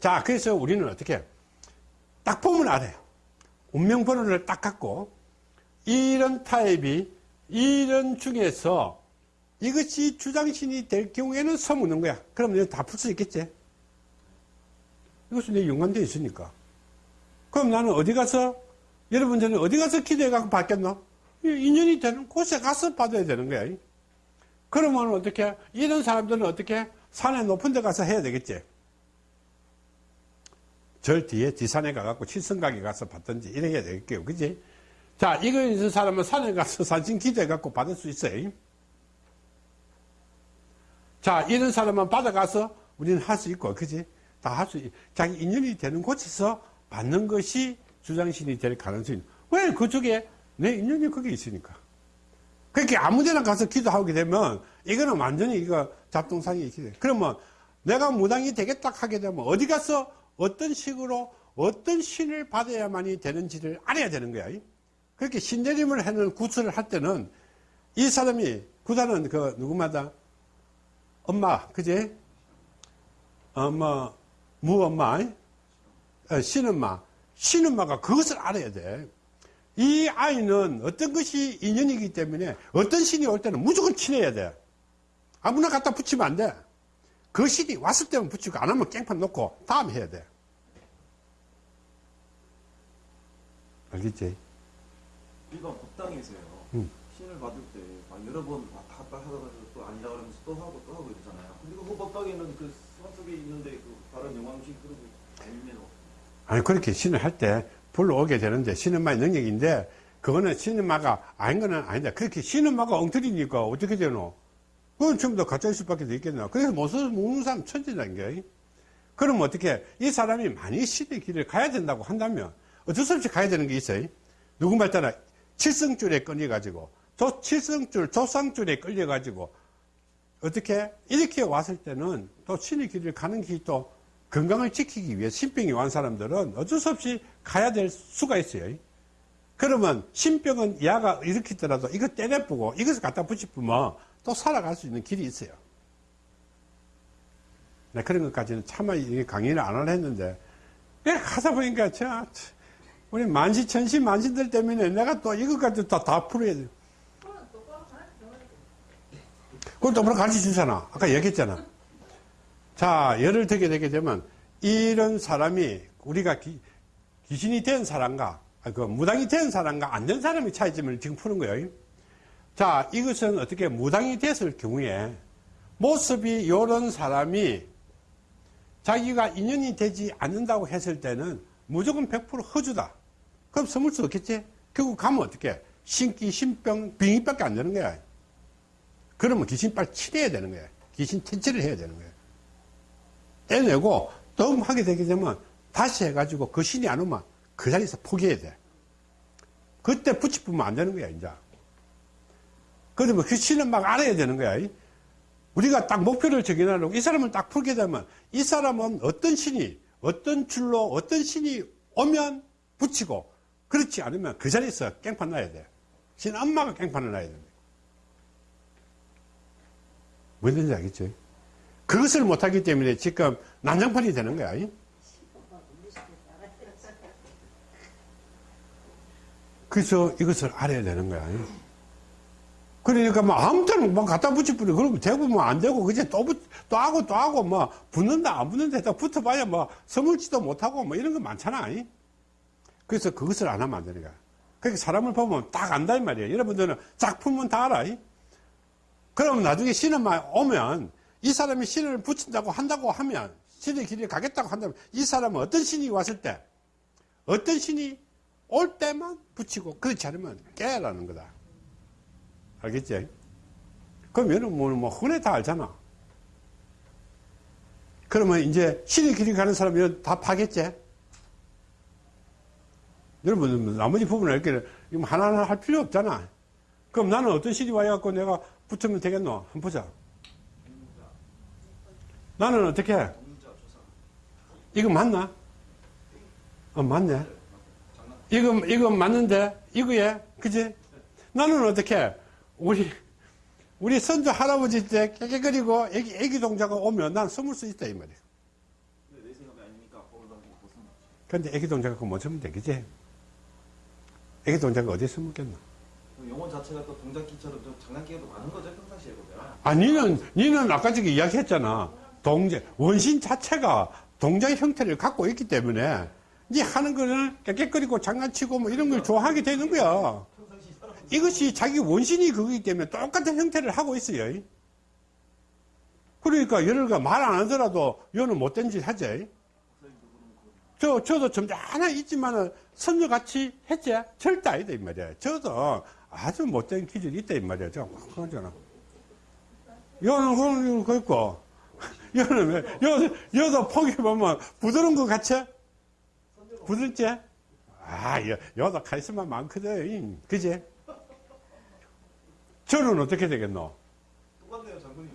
자, 그래서 우리는 어떻게, 딱 보면 알아요. 운명 번호를 딱 갖고, 이런 타입이, 이런 중에서, 이것이 주장신이 될 경우에는 서무는 거야. 이거 다풀 수 있겠지? 이것은 내 연관되어 있으니까. 그럼 나는 어디 가서, 여러분들은 어디 가서 기도해갖고 받겠노? 인연이 되는 곳에 가서 받아야 되는 거야. 그러면 어떻게, 이런 사람들은 어떻게, 산에 높은 데 가서 해야 되겠지? 절 뒤에 뒷산에 가갖고 칠성각에 가서 받든지 이래야 되겠게요. 그지? 자, 이거 있는 사람은 산에 가서 산신 기도해갖고 받을 수 있어요. 자, 이런 사람만 받아가서 우리는 할 수 있고, 그지? 다 할 수, 자기 인연이 되는 곳에서 받는 것이 주장신이 될 가능성이, 왜 그쪽에 내 인연이 거기 있으니까. 그렇게 아무 데나 가서 기도하게 되면 이거는 완전히 이거 있게 돼. 그러면 내가 무당이 되겠다 하게 되면 어디 가서 어떤 식으로 어떤 신을 받아야만이 되는지를 알아야 되는 거야. 그렇게 신내림을 하는 구슬을 할 때는 이 사람이 구단은 그 누구마다 엄마 그지? 어뭐 무엄마 어, 신엄마 신엄마가 그것을 알아야 돼. 이 아이는 어떤 것이 인연이기 때문에 어떤 신이 올 때는 무조건 친해야 돼. 아무나 갖다 붙이면 안 돼. 그 신이 왔을 때만 붙이고 안 하면 깽판 놓고 다음에 해야 돼. 알겠지? 우리가 법당에서요. 음. 신을 받을 때 막 여러 번 왔다 갔다 하다가 또 아니라 그러면서 또 하고 또 하고 이러잖아요. 근데 그 법당에는 그 수상 속에 있는데 그 다른 영광식 그러고 아니면 아니 그렇게 신을 할 때 불러오게 되는데 신음마의 능력인데 그거는 신음마가 아닌 거는 아닌데 그렇게 신음마가 엉터리니까 어떻게 되노? 그건 전부 다 가짜 있을 밖에 있겠나? 그래서 못 써서 묻는 사람 천재라는 게. 그럼 어떻게 이 사람이 많이 신의 길을 가야 된다고 한다면 어쩔 수 없이 가야 되는 게 있어요. 누구 말 따라 칠성줄에 끌려가지고 저 칠성줄, 조상줄에 끌려가지고 어떻게 이렇게 왔을 때는 또 신의 길을 가는 길이 또 건강을 지키기 위해 신병이 완 사람들은 어쩔 수 없이 가야 될 수가 있어요. 그러면 신병은 야가 일으키더라도 이거 때려보고 이것을 갖다 붙이면 또 살아갈 수 있는 길이 있어요. 네, 그런 것까지는 차마 이 강의를 안 하려 했는데 예, 가다 보니까 저 우리 만시 천시 만신들 때문에 내가 또 이것까지 다, 다 풀어야 돼. 그걸 똑바로 가르쳐 주잖아. 아까 얘기했잖아. 자, 예를 들게 되게 되면 이런 사람이 우리가 기, 귀신이 된 사람과 아, 그 무당이 된 사람과 안 된 사람의 차이점을 지금 푸는 거예요. 자, 이것은 어떻게 무당이 됐을 경우에 모습이 이런 사람이 자기가 인연이 되지 않는다고 했을 때는 무조건 100% 허주다. 그럼 섬을 수 없겠지? 결국 가면 어떻게? 신기, 신병, 병이밖에 안 되는 거야. 그러면 귀신 빨리 치료해야 되는 거야. 귀신 퇴치를 해야 되는 거야. 떼내고 또 하게 되게 되면 다시 해가지고 그 신이 안 오면 그 자리에서 포기해야 돼. 그때 붙이면 안 되는 거야, 이제. 그러면 그 신은 막 알아야 되는 거야. 우리가 딱 목표를 정해놓고 이 사람을 딱 풀게 되면 이 사람은 어떤 신이, 어떤 줄로 어떤 신이 오면 붙이고 그렇지 않으면 그 자리에서 깽판 놔야 돼. 신 엄마가 깽판을 놔야 돼. 뭔지 알겠죠? 그것을 못하기 때문에 지금 난장판이 되는 거야. 그래서 이것을 알아야 되는 거야. 그러니까 뭐 아무 때나 막 갖다 붙여버려. 그러면 되고 뭐 안 되고, 그제 또, 붙, 또 하고 또 하고, 뭐, 붙는다, 안 붙는다, 딱 붙어봐야 뭐, 서물지도 못하고, 뭐, 이런 거 많잖아. 그래서 그것을 안 하면 안 거야. 그러니까 사람을 보면 딱 안다, 이 말이야. 여러분들은 쫙 풀면 다 알아. 그러면 나중에 신은만 오면, 이 사람이 신을 붙인다고 한다고 하면, 신의 길을 가겠다고 한다면, 이 사람은 어떤 신이 왔을 때, 어떤 신이 올 때만 붙이고, 그렇지 않으면 깨라는 거다. 알겠지? 얘는 뭐, 뭐, 흔해 다 알잖아. 그러면 이제 신의 길을 가는 사람이 다 파겠지? 여러분, 나머지 부분을 이렇게 하나하나 할 필요 없잖아. 그럼 나는 어떤 신이 와갖고 내가 붙으면 되겠노? 한번 보자. 나는 어떻게? 해? 이거 맞나? 어, 맞네. 이거, 이거 맞는데? 이거에? 그지? 나는 어떻게? 해? 우리, 우리 선조 할아버지 때 깨깨거리고 애기, 애기 동자가 오면 난 숨을 수 있다, 이 말이야. 근데 애기 동자가 그거 못 숨으면 되겠지? 애기 동자가 어디에 숨었겠나? 그 용어 자체가 또 동작기처럼 좀 장난기가 많은 거죠 평상시에 보면. 아, 니는, 니는 아까 저기 이야기했잖아. 동재, 원신 자체가 동자의 형태를 갖고 있기 때문에 니 하는 거는 깨끗거리고 장난치고 뭐 이런 걸 좋아하게 되는 거야. 이것이 자기 원신이 그거기 때문에 똑같은 형태를 하고 있어요. 그러니까 열흘가 말 안 하더라도 여는 못된 짓 하지. 저, 저도 점잖아 있지만은 선녀같이 했지? 절대 아니다, 이 말이야. 저도 아주 못된 기질이 있다, 이 말이야. 저, 그러잖아. 여는 그런 거 있고. 여는 왜, 여, 여도 포기 보면 부드러운 것 같지? 부드럽지? 아, 여, 여도 카리스마 많거든. 그지? 저는 어떻게 되겠노? 똑같네요, 장군님.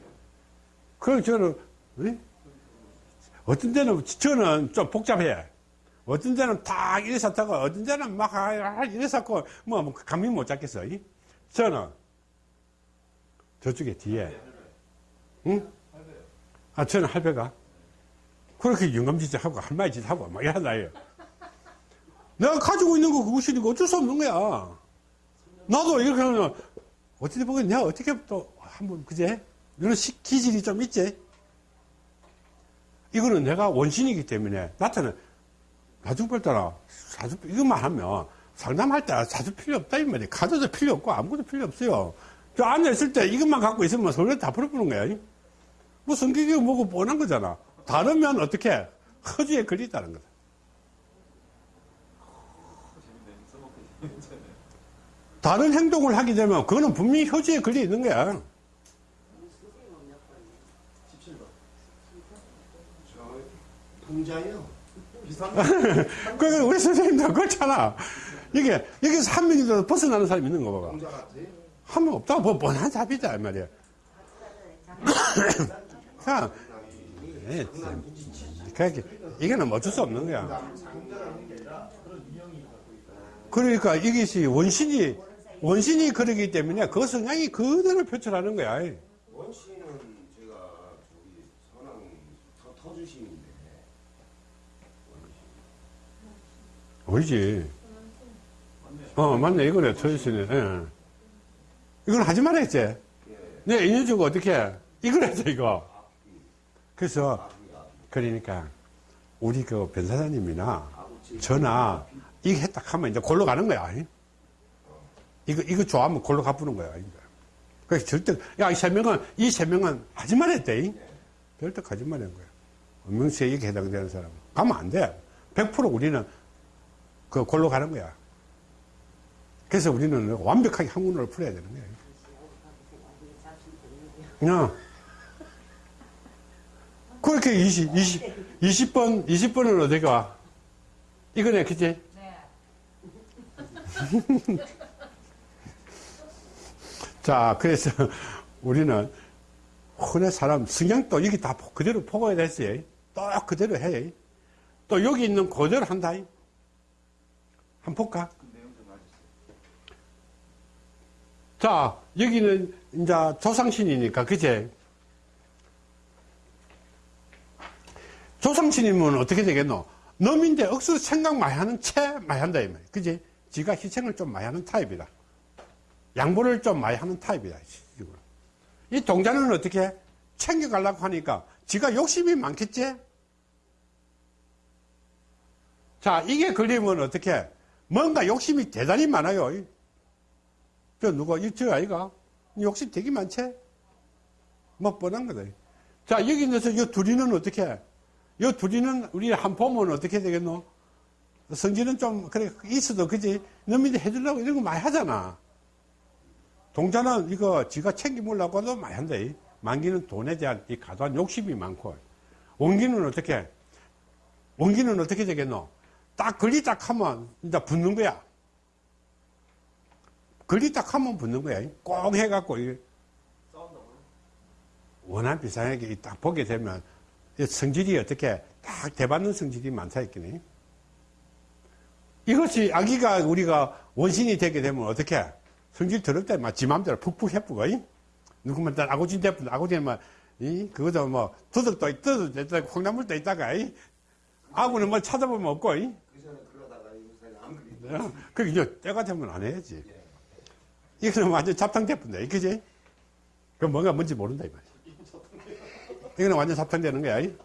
그럼 저는, 에? 어떤 데는, 저는 좀 복잡해. 어떤 데는 딱 이래서 타고, 어떤 데는 막, 아, 이래서 고 뭐, 뭐, 감이 못 잡겠어. 이? 저는, 저쪽에 뒤에, 응? 아, 저는 할배가, 그렇게 영감짓 하고, 할머니 짓 하고, 막 이런다요. 내가 가지고 있는 거 그것이니까 어쩔 수 없는 거야. 나도 이렇게 하면, 어떻게 보면 내가 어떻게 또, 한번, 그제? 이런 시- 기질이 좀 있지? 이거는 내가 원신이기 때문에 나한테는 나중발 따라 사주 이것만 하면 상담할 때 사주 필요 없다 이 말이야 카드도 필요 없고 아무것도 필요 없어요 저 앉아있을 때 이것만 갖고 있으면 서로 다 풀어보는 거야 뭐 성격이 뭐고 뻔한 거잖아 다르면 어떻게 허주에 걸리다는 거다. 다른 행동을 하게 되면 그거는 분명히 효지에 걸려 있는 거야 17번. 저 풍자요. 비슷한 *laughs* 그러니까 우리 선생님도 그렇잖아 이게 여기서 한 명이라도 벗어나는 사람이 있는 거 봐. 풍자 같아요. 한명 없다 뭐 뻔한 잡이다 이 말이야 *coughs* 자, 예, 참. 그렇게 이거는 어쩔 수 없는 거야. 그러니까 이것이 원신이 원신이 그러기 때문에 그 성향이 그대로 표출하는 거야. 원씨는 제가 저기 선왕 터, 터주신인데 보이지? 어, 맞네. 이거네. 터지시네. 예. 이건 하지 말아야지. 네, 인연 주고 어떻게 해? 이걸 해줘, 이거. 그래서, 그러니까, 우리 그 변사장님이나 저나 이거 했다 하면 이제 골로 가는 거야. 이거, 이거 좋아하면 골로 가부는 거야. 그래서 절대, 야, 이 세 명은, 이 세 명은 하지 말았대. 절대 하지 말한 거야. 명세에 이게 해당되는 사람은. 가면 안 돼. 100% 우리는 그 골로 가는 거야. 그래서 우리는 완벽하게 한문을 풀어야 되는 거야. 그냥 그렇게 20, 20, 20번, 20번은 어디 가? 이거네, 그치? 자, 그래서 우리는 흔해 사람 성향도 여기 다 그대로 포고야 됐어요. 또 그대로 해. 또 여기 있는 그대로 한다. 볼까? 자, 여기는 이제 조상신이니까, 그제? 조상신이면 어떻게 되겠노? 놈인데 억수로 생각 많이 하는 채 많이 한다, 이 말이야. 그지? 지가 희생을 좀 많이 하는 타입이다. 양보를 좀 많이 하는 타입이다. 이거는. 이 동자는 어떻게? 챙겨가려고 하니까 지가 욕심이 많겠지? 자, 이게 걸리면 어떻게? 뭔가 욕심이 대단히 많아요. 저 누가 이저 아이가 욕심 되게 많지? 뭐 뻔한 거다. 자 여기 있는서 이 둘이는 어떻게? 해? 이 둘이는 우리 한 보면 어떻게 되겠노? 성질은 좀 그래 있어도 그지? 너희들 해주려고 이런 거 많이 하잖아. 동자는 이거 지가 챙기물라고도 많이 한다. 이. 만기는 돈에 대한 이 과도한 욕심이 많고 원기는 어떻게? 해? 원기는 어떻게 되겠노? 딱 걸리 딱 하면 이제 붙는 거야. 걸리 딱 하면 붙는 거야. 꼭 해갖고? 원한 비상하게 딱 보게 되면, 이 성질이 어떻게 딱 대받는 성질이 많다 했겠네. 이것이 아기가 우리가 원신이 되게 되면 어떻게 성질 더럽다, 막지 맘대로 푹푹 해쁘고, 이? 누구만 딱 아고진 대뿐, 아고진 막, 이? 그거도 뭐, 떠도 있다, 콩나물도 있다가, 이? 아구는 뭐 찾아보면 없고, 이? 그 전에 그러다가 요새 안 그리고 그 이제 때가 되면 안 해야지. 이거는 완전 잡탕대뿐다, 그지? 그 뭔가 뭔지 모른다, 이 말이야. 이거는 완전 잡탕되는 거야. 이?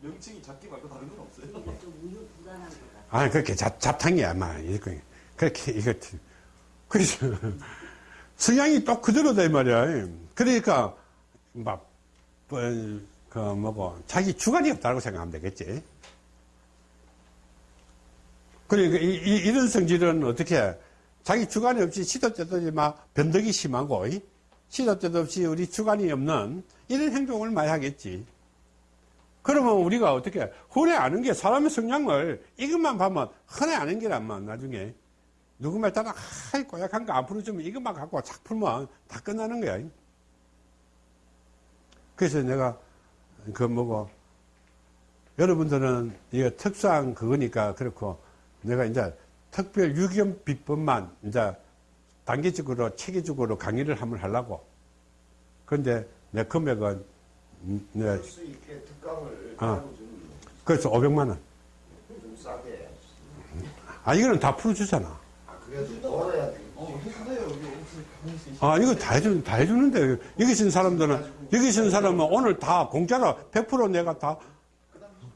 명칭이 작기 말고 다른 건 없어요. 아, 그렇게 잡, 잡탕이야, 아마. 그렇게, 이거, 그래서, 성향이 또 그대로다, 이 말이야. 그러니까, 막, 뭐, 그, 뭐고, 자기 주관이 없다고 생각하면 되겠지. 그러니까, 이, 이, 이런 성질은 어떻게, 자기 주관이 없이 시도 때도 막, 변덕이 심하고, 이? 시도 때도 없이 우리 주관이 없는 이런 행동을 많이 하겠지. 그러면 우리가 어떻게 흔히 아는 게 사람의 성향을 이것만 보면 흔히 아는 게란만 나중에 누구 말 따라 하이 꼬약한 거안 풀어주면 이것만 갖고 착 풀면 다 끝나는 거야. 그래서 내가 그 뭐고 여러분들은 이거 특수한 그거니까 그렇고 내가 이제 특별 유기견 비법만 이제 단계적으로 체계적으로 강의를 한번 하려고. 그런데 내 금액은 음, 내 아. 좀, 그래서 500만 원. 좀 싸게. 아 이거는 다 풀어주잖아. 아, 그래도 벌어야 돼. 어, 아 이거 다 해주 다 해주는데 여기 있는 사람들은 여기 있는 사람은 오늘 다 공짜로 100% 내가 다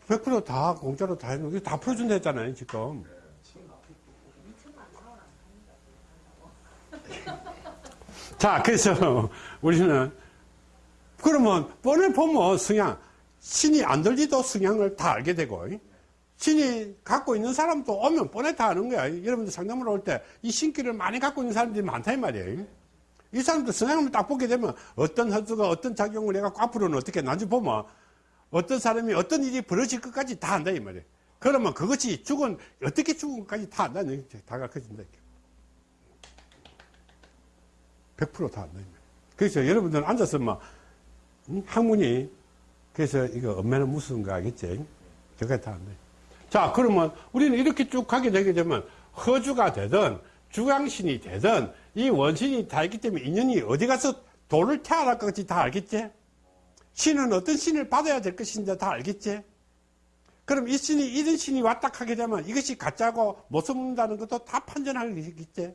100%다 공짜로 다 해주는 다 풀어준다 했잖아요 지금. 자 그래서 우리는 그러면 뻔히 보면 성향 신이 안 들리도 성향을 다 알게 되고 신이 갖고 있는 사람도 오면 뻔히 다 아는 거야. 여러분들 상담을 올 때 이 신기를 많이 갖고 있는 사람들이 많다 이 말이에요. 이 사람들 성향을 딱 보게 되면 어떤 허수가 어떤 작용을 해갖고 앞으로는 어떻게 나중에 보면 어떤 사람이 어떤 일이 벌어질 것까지 다 안다 이 말이에요. 그러면 그것이 죽은 어떻게 죽은 것까지 다 안다 다 가르쳐진다 100%다 안다 이 말이에요 그래서 여러분들은 앉아서 막 음, 학문이 그래서 이거 엄매는 무슨 거 알겠지? 저게 다 안 돼. 자, 그러면 우리는 이렇게 쭉 가게 되게 되면 허주가 되든 주강신이 되든 이 원신이 다 있기 때문에 인연이 어디 가서 돌을 태어날 것인지 다 알겠지? 신은 어떤 신을 받아야 될 것인지 다 알겠지? 그럼 이 신이 이런 신이 왔다 하게 되면 이것이 가짜고 못 써먹는다는 것도 다 판단하겠지?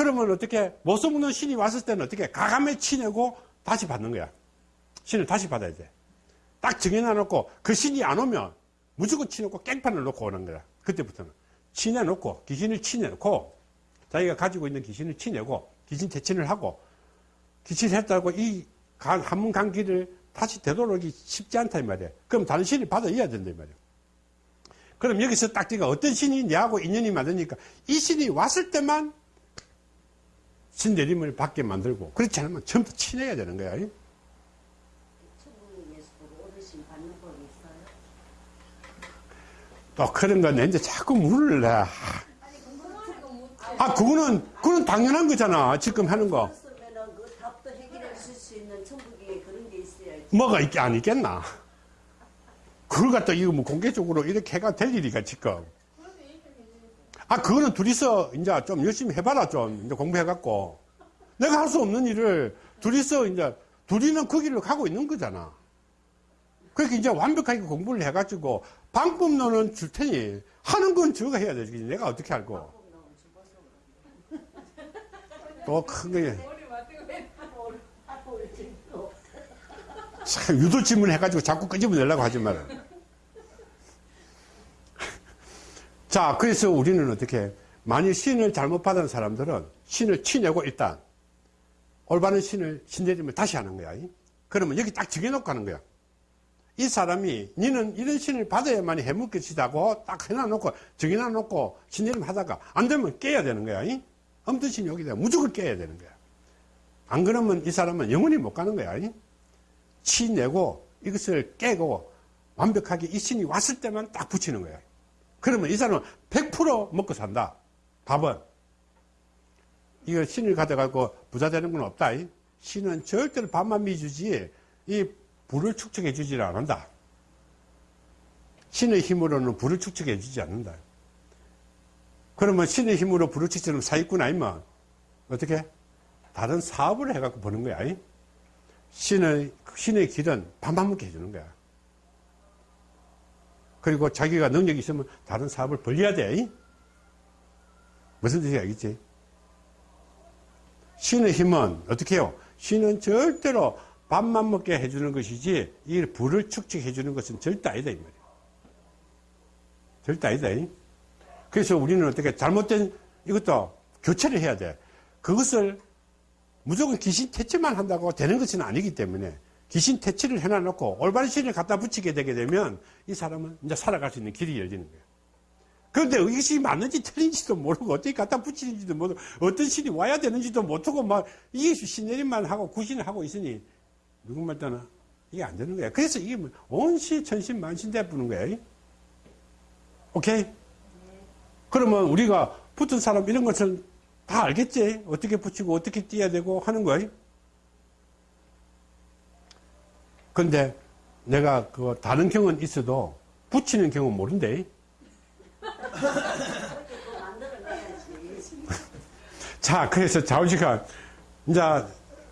그러면 어떻게 못 써먹는 신이 왔을 때는 어떻게 가감에 치내고 다시 받는 거야. 신을 다시 받아야 돼. 딱 정해놔놓고 그 신이 안 오면 무조건 치놓고 깽판을 놓고 오는 거야. 그때부터는. 치내놓고 귀신을 치내놓고 자기가 가지고 있는 귀신을 치내고 귀신 퇴친을 하고 귀신 했다고 이 한문 간 길을 다시 되돌아오기 쉽지 않다 이 말이야. 그럼 다른 신을 받아야 된다 이 말이야. 그럼 여기서 딱 네가 어떤 신이 내하고 인연이 맞으니까 이 신이 왔을 때만 신내림을 받게 만들고 그렇지 않으면 처음부터 치내야 되는 거야. 또 그런 건 이제 자꾸 물을 내. 아, 그거는, 그건 당연한 거잖아. 지금 하는 거. 뭐가 있, 안 있겠나? 그걸 갖다 이거 뭐 공개적으로 이렇게 해가 될 일이가 지금. 아, 그거는 둘이서 이제 좀 열심히 해봐라, 좀. 이제 공부해갖고. 내가 할 수 없는 일을 둘이서 이제, 둘이는 그 길로 가고 있는 거잖아. 그러니까 이제 완벽하게 공부를 해가지고 방법론은 줄 테니 하는 건 저가 해야 되지. 내가 어떻게 알고. 또 큰 게. 참, 유도 질문 해가지고 자꾸 끄집어내려고 하지 마라. 자, 그래서 우리는 어떻게, 만일 신을 잘못 받은 사람들은 신을 치내고 일단, 올바른 신을 신내림을 다시 하는 거야. 그러면 여기 딱 정해놓고 하는 거야. 이 사람이, 니는 이런 신을 받아야만 해물 것이다고 딱 해놔놓고, 정해놔놓고 신내림 하다가, 안 되면 깨야 되는 거야. 없던 신이 오게 되면 무조건 깨야 되는 거야. 안 그러면 이 사람은 영원히 못 가는 거야. 치내고 이것을 깨고 완벽하게 이 신이 왔을 때만 딱 붙이는 거야. 그러면 이 사람은 100% 먹고 산다. 밥은. 이거 신을 가져가고 부자 되는 건 없다. 신은 절대로 밥만 미주지 이 불을 축적해 주질 않는다. 신의 힘으로는 불을 축적해 주지 않는다. 그러면 신의 힘으로 불을 축적하면 사기꾼 아니면 어떻게? 다른 사업을 해갖고 버는 거야. 신의, 신의 길은 밥만 먹게 해주는 거야. 그리고 자기가 능력이 있으면 다른 사업을 벌려야 돼. 무슨 뜻인지 알겠지? 신의 힘은 어떻게 해요? 신은 절대로 밥만 먹게 해주는 것이지, 이 불을 축적해주는 것은 절대 아니다, 이 말이야. 절대 아니다. 이. 그래서 우리는 어떻게 잘못된 이것도 교체를 해야 돼. 그것을 무조건 귀신 퇴치만 한다고 되는 것은 아니기 때문에 귀신 퇴치를 해놔놓고 올바른 신을 갖다 붙이게 되게 되면 이 사람은 이제 살아갈 수 있는 길이 열리는 거예요. 그런데 이것이 맞는지 틀린지도 모르고 어떻게 갖다 붙이는지도 모르고 어떤 신이 와야 되는지도 못하고 막 이게 신내림만 하고 구신을 하고 있으니 누구 말 따나 이게 안 되는 거야. 그래서 이게 뭐 온시 천신 만신 대 부는 거야. 오케이? 그러면 우리가 붙은 사람 이런 것을 다 알겠지? 어떻게 붙이고 어떻게 띄어야 되고 하는 거야. 근데 내가 그 다른 경우는 있어도 붙이는 경우는 모른대. *laughs* 자, 그래서 자우지가 이제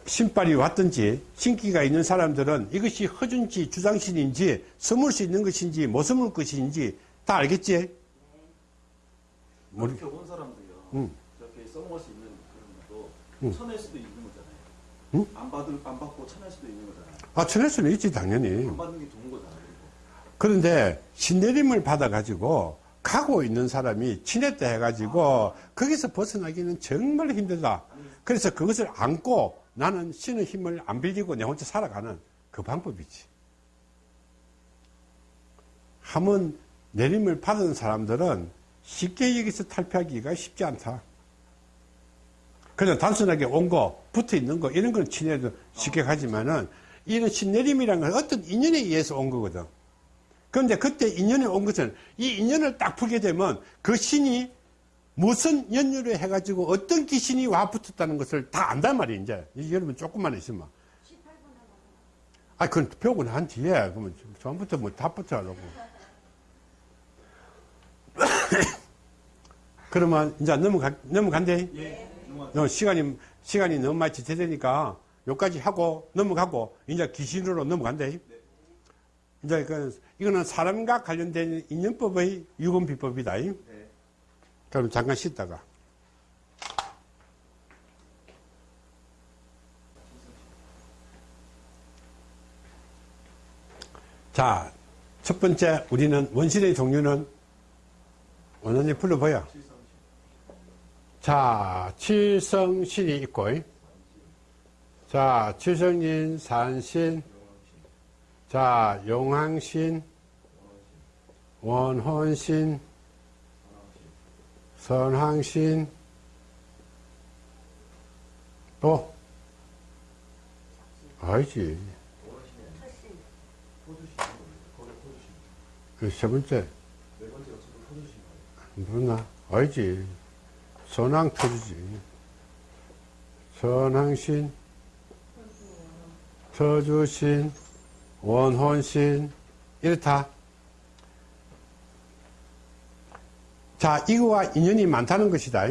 신발이 왔든지 신기가 있는 사람들은 이것이 허준지 주장신인지 스물 수 있는 것인지 못 스물 것인지 다 알겠지? 모르- 이렇게 온 사람들이요. 응. 저렇게 써먹을 수 있는 그런 것도 응. 쳐낼 수도 있는 거잖아요. 응? 안 받을 안 받고 쳐낼 수도 있는 거잖아요. 아, 전할 수는 있지, 당연히. 그런데 신내림을 받아가지고 가고 있는 사람이 친했다 해가지고 거기서 벗어나기는 정말 힘들다. 그래서 그것을 안고 나는 신의 힘을 안 빌리고 내 혼자 살아가는 그 방법이지. 한번 내림을 받은 사람들은 쉽게 여기서 탈피하기가 쉽지 않다. 그냥 단순하게 온 거, 붙어 있는 거, 이런 건 친해도 쉽게 가지만은 이런 신내림이라는 건 어떤 인연에 의해서 온 거거든. 그런데 그때 인연이 온 것은 이 인연을 딱 풀게 되면 그 신이 무슨 연유를 해가지고 어떤 귀신이 와 붙었다는 것을 다 안단 말이에요, 이제. 이 여러분 조금만 있으면. 아, 그건 배우고 난 뒤에. 그러면 처음부터 뭐다 붙여하려고. *coughs* 그러면 이제 넘어가, 넘어간대. 예. 너 시간이, 시간이 너무 많이 지체되니까 여기까지 하고 넘어가고 이제 귀신으로 넘어간대. 이제 그, 이거는 사람과 관련된 인연법의 유건비법이다. 네. 그럼 잠깐 쉬다가. 자, 첫 번째, 우리는 원신의 종류는 원원이 불러보여. 자, 칠성신이 있고, 자, 칠성인, 산신, 자, 용왕신, 원혼신, 선항신, 또, 알지. 그세 번째, 누나, 알지. 선왕 터주지. 선항신, 터주신, 원혼신, 이렇다. 자, 이거와 인연이 많다는 것이다.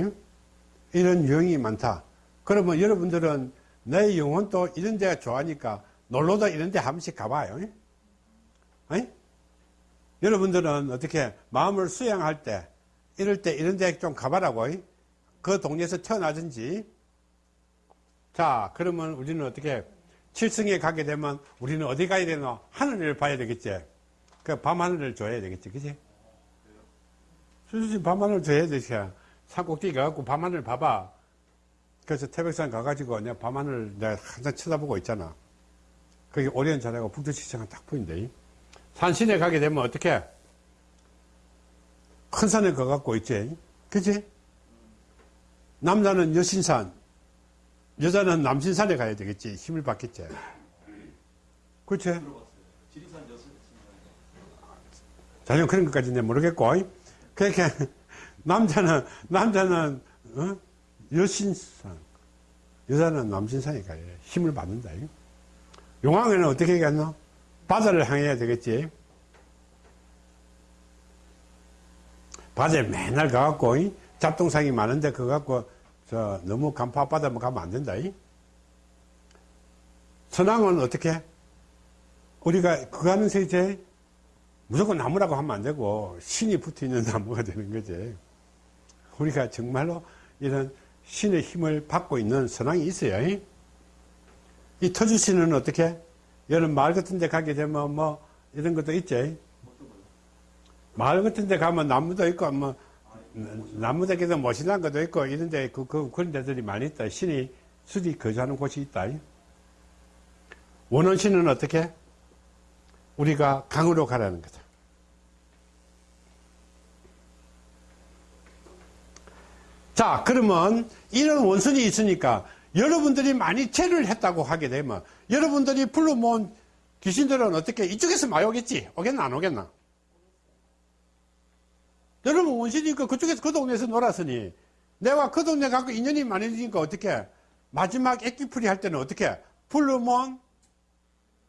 이런 유형이 많다. 그러면 여러분들은 내 영혼도 이런 데가 좋아하니까 놀러도 이런 데 한 번씩 가봐요. 여러분들은 어떻게 마음을 수양할 때, 이럴 때 이런 데 좀 가봐라고. 그 동네에서 태어나든지. 자, 그러면 우리는 어떻게 칠성에 가게 되면 우리는 어디 가야 되나? 하늘을 봐야 되겠지. 그 밤하늘을 줘야 되겠지. 그지? 수수지 밤하늘 줘야 되지. 산꼭대기 가갖고 밤하늘 봐봐. 그래서 태백산 가가지고 내가 밤하늘 내가 항상 쳐다보고 있잖아. 거기 오리엔산하고 북두칠성은 딱 보인대. 산신에 가게 되면 어떻게? 큰 산에 가갖고 있지. 그지? 남자는 여신산, 여자는 남신산에 가야 되겠지. 힘을 받겠지. 그렇지? 자전 그런 것까지 는 모르겠고. 그러니까, 남자는, 남자는, 어? 여신산, 여자는 남신산에 가야 돼. 힘을 받는다. 용왕에는 어떻게 얘기하노? 바다를 향해야 되겠지. 바다에 맨날 가갖고, 이? 잡동상이 많은데, 그거 갖고, 저, 너무 간파 바다만 가면 안 된다. 이? 선왕은 어떻게? 우리가 그거 하는 세제 무조건 나무라고 하면 안 되고 신이 붙어 있는 *laughs* 나무가 되는 거지. 우리가 정말로 이런 신의 힘을 받고 있는 선왕이 있어요. 이? 이 터주신은 어떻게? 여름 마을 같은 데 가게 되면 뭐 이런 것도 있지. 마을 같은 데 가면 나무도 있고 뭐 멋있는 것도 있고 이런데 그, 그, 그런 데들이 많이 있다. 신이 수지 거주하는 곳이 있다. 원원신은 어떻게? 우리가 강으로 가라는 거다. 자, 그러면 이런 원선이 있으니까 여러분들이 많이 죄를 했다고 하게 되면 여러분들이 불러 모은 귀신들은 어떻게 이쪽에서 많이 오겠지? 오겠나 안 오겠나? 여러분 원신이니까 그쪽에서 그 동네에서 놀았으니 내가 그 동네 갖고 인연이 많으니까 어떻게 마지막 액기풀이 할 때는 어떻게 불러모은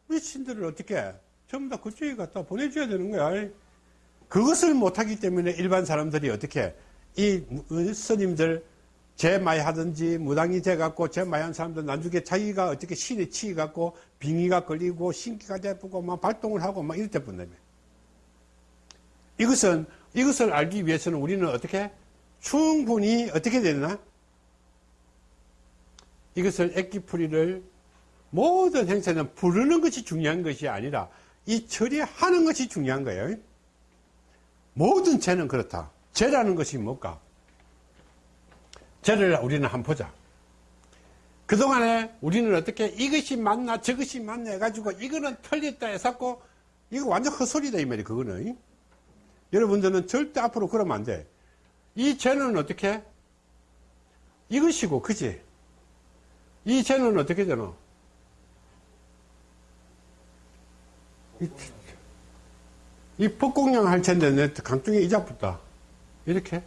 미친들을 어떻게 전부 다 그쪽에 갖다 보내줘야 되는 거야. 그것을 못하기 때문에 일반 사람들이 어떻게 이 스님들 제마이 하든지 무당이 돼 갖고 제마이 한 사람들 나중에 자기가 어떻게 신에 치이 갖고 빙의가 걸리고 신기가 되고 막 발동을 하고 막 이럴 때 뿐다며. 이것은 이것을 알기 위해서는 우리는 어떻게 충분히 어떻게 되나? 이것을 액기풀이를 모든 행사는 부르는 것이 중요한 것이 아니라 이 처리하는 것이 중요한 거예요. 모든 죄는 그렇다. 죄라는 것이 뭘까? 죄를 우리는 한번 보자. 그동안에 우리는 어떻게 이것이 맞나 저것이 맞나 해가지고 이거는 틀렸다 해서 이거 완전 헛소리다 이 말이 그거는. 여러분들은 절대 앞으로 그러면 안 돼. 이 죄는 어떻게? 이것이고 그지? 이 죄는 어떻게 되노? 이, 이 폭공량 할 텐데 내 강중에 이자 붙다. 이렇게.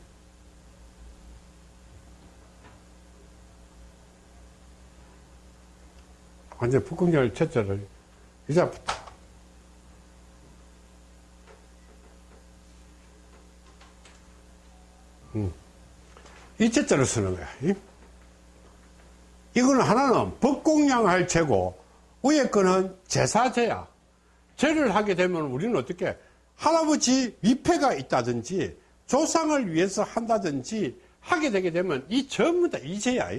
완전 폭공량을 첫째를 이자 붙다. 음. 이 첫째를 쓰는 거야. 이? 이거는 하나는 법공양할 죄고 위에 거는 제사죄야. 죄를 하게 되면 우리는 어떻게 할아버지 위패가 있다든지 조상을 위해서 한다든지 하게 되게 되면 이 전부 다 이죄야.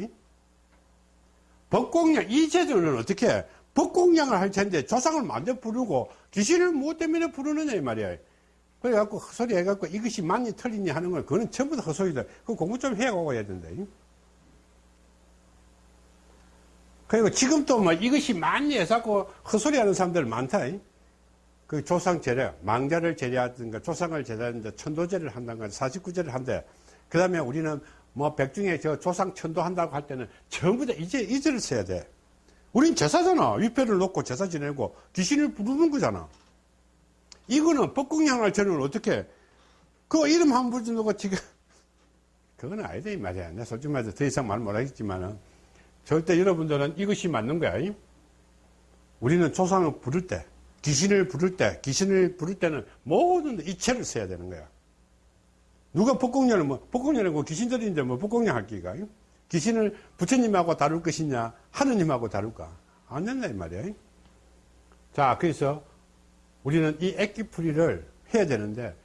법공양, 이 죄들은 어떻게 법공양을 할 텐데 조상을 만져 부르고 귀신을 뭐 때문에 부르느냐 이 말이야. 그래갖고 헛소리 해갖고 이것이 맞니 틀리니 하는 건 그거는 전부 다 헛소리다. 그 공부 좀 해가고 해야 된다. 그리고 지금도 뭐 이것이 맞니 해서 헛소리 하는 사람들 많다. 그 조상 제례, 망자를 제례하든가 조상을 제례하든가 천도제를 한다든가 사십구제를 한대. 그 다음에 우리는 뭐 백중에 저 조상 천도한다고 할 때는 전부 다 이제 이제를 써야 돼. 우린 제사잖아. 위패를 놓고 제사 지내고 귀신을 부르는 거잖아. 이거는 법궁양할 저는 어떻게 그 이름 한번 부르고 지금 *laughs* 그건 아니다 이 말이야. 내가 솔직히 말해서 더 이상 말 못하겠지만은 절대 여러분들은 이것이 맞는 거야. 우리는 조상을 부를 때 귀신을 부를 때, 귀신을 부를 때는 모든 이체를 써야 되는 거야. 누가 복공년을 뭐, 복공년이고 귀신들인데 뭐 복공년 할 기가? 귀신을 부처님하고 다룰 것이냐, 하느님하고 다룰까? 안 된다, 이 말이야. 자, 그래서 우리는 이 액기풀이를 해야 되는데,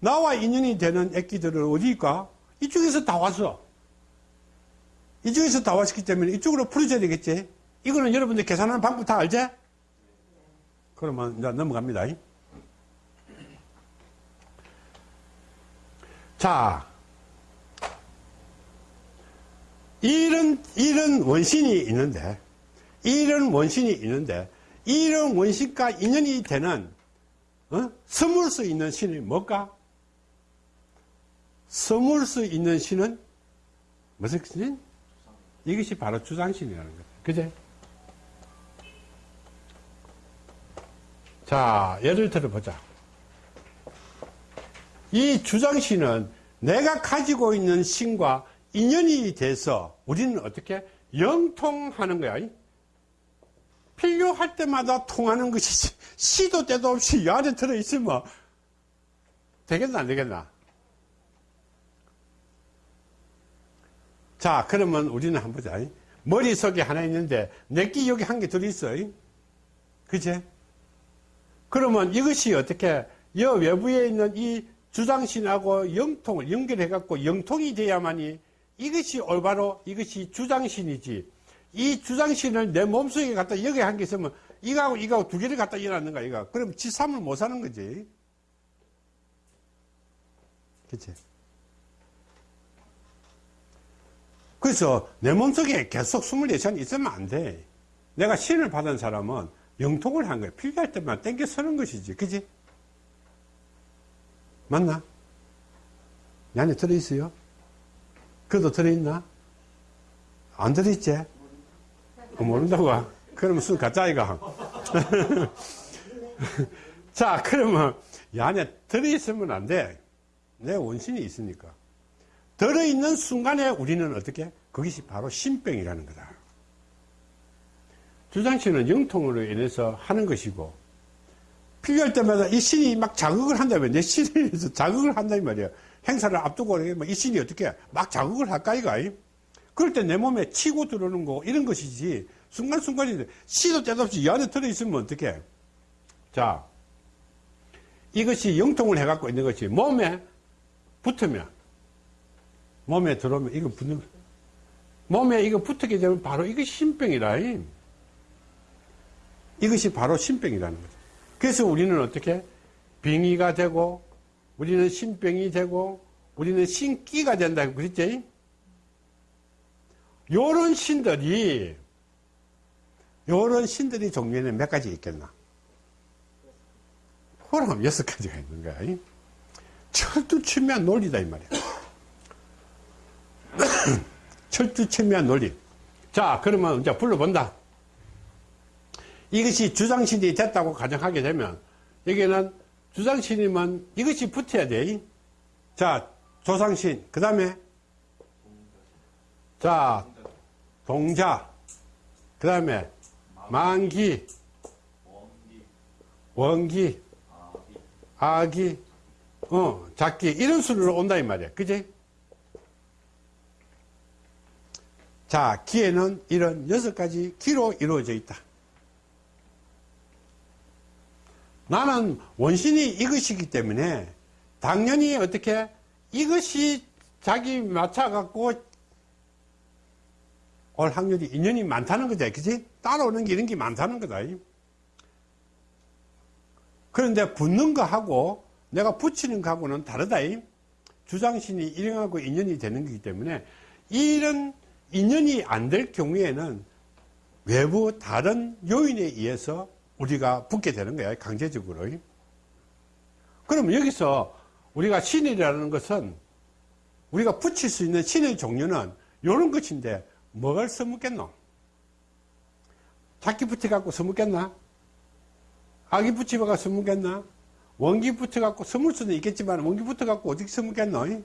나와 인연이 되는 액기들은 어디일까? 이쪽에서 다 왔어. 이쪽에서 다 왔기 때문에 이쪽으로 풀어줘야 되겠지? 이거는 여러분들 계산하는 방법 다 알지? 그러면 이제 넘어갑니다. 자, 이런, 이런 원신이 있는데, 이런 원신이 있는데, 이런 원신과 인연이 되는, 어? 스물 수 있는 신이 뭘까? 스물 수 있는 신은 무슨 신? 이것이 바로 주장신이라는 거죠. 그제? 자, 예를 들어보자. 이 주장신은 내가 가지고 있는 신과 인연이 돼서 우리는 어떻게 영통하는 거야. 필요할 때마다 통하는 것이 시도 때도 없이 이 안에 들어있으면 되겠나 안 되겠나? 자, 그러면 우리는 한번 보자. 머릿속에 하나 있는데 내끼 여기 한 개 들어있어. 그제? 그러면 이것이 어떻게 여 외부에 있는 이 주장신하고 영통을 연결해 갖고 영통이 돼야만이 이것이 올바로 이것이 주장신이지 이 주장신을 내 몸속에 갖다 여기 한 개 있으면 이거하고 이거하고 두 개를 갖다 일어났는가 이거 그럼 지삼을 못 사는 거지 그치 그래서 내 몸속에 계속 24시간 있으면 안돼 내가 신을 받은 사람은 영통을 한 거야. 필요할 때만 땡겨 서는 것이지. 그지? 맞나? 내 안에 들어있어요? 그도 들어있나? 안 들어있지? 어, 모른다고? 그러면 순 가짜이가. *laughs* 자, 그러면 이 안에 들어있으면 안 돼. 내 원신이 있으니까. 들어있는 순간에 우리는 어떻게? 그것이 바로 신병이라는 거다. 주장신은 영통으로 인해서 하는 것이고, 필요할 때마다 이 신이 막 자극을 한다면 내 신에 의해서 자극을 한단 말이야. 행사를 앞두고 이 신이 어떻게 막 자극을 할까, 이가? 그럴 때 내 몸에 치고 들어오는 거, 이런 것이지. 순간순간인데, 시도 때도 없이 이 안에 들어있으면 어떡해? 자, 이것이 영통을 해갖고 있는 것이 몸에 붙으면, 몸에 들어오면 이거 붙는, 몸에 이거 붙게 되면 바로 이것이 신병이라. 이것이 바로 신병이라는 거죠. 그래서 우리는 어떻게? 병이가 되고, 우리는 신병이 되고, 우리는 신기가 된다고 그랬지? 요런 신들이, 요런 신들이 종류에는 몇 가지 있겠나? 호람 여섯 가지가 있는 거야. 철두철미한 논리다, 이 말이야. *coughs* 철두철미한 논리. 자, 그러면 이제 불러본다. 이것이 주장신이 됐다고 가정하게 되면, 여기는 주장신이면 이것이 붙어야 돼. 자, 조상신. 그 다음에, 자, 동자. 그 다음에, 만기, 원기, 아기, 어, 작기, 이런 순으로 온다, 이 말이야. 그지? 자, 기에는 이런 여섯 가지 기로 이루어져 있다. 나는 원신이 이것이기 때문에 당연히 어떻게 이것이 자기 맞춰갖고 올 확률이 인연이 많다는 거죠. 그지? 따라오는 게 이런 게 많다는 거다. 그런데 붙는 거하고 내가 붙이는 거하고는 다르다. 주장신이 일행하고 인연이 되는 거기 때문에 이런 인연이 안 될 경우에는 외부 다른 요인에 의해서 우리가 붙게 되는 거야. 강제적으로. 그럼 여기서 우리가 신이라는 것은 우리가 붙일 수 있는 신의 종류는 이런 것인데 뭘 써먹겠노? 작기 붙여갖고 써먹겠나? 아기 붙여갖고 써먹겠나? 원기 붙여갖고 써물 수는 있겠지만 원기 붙여갖고 어떻게 써먹겠노?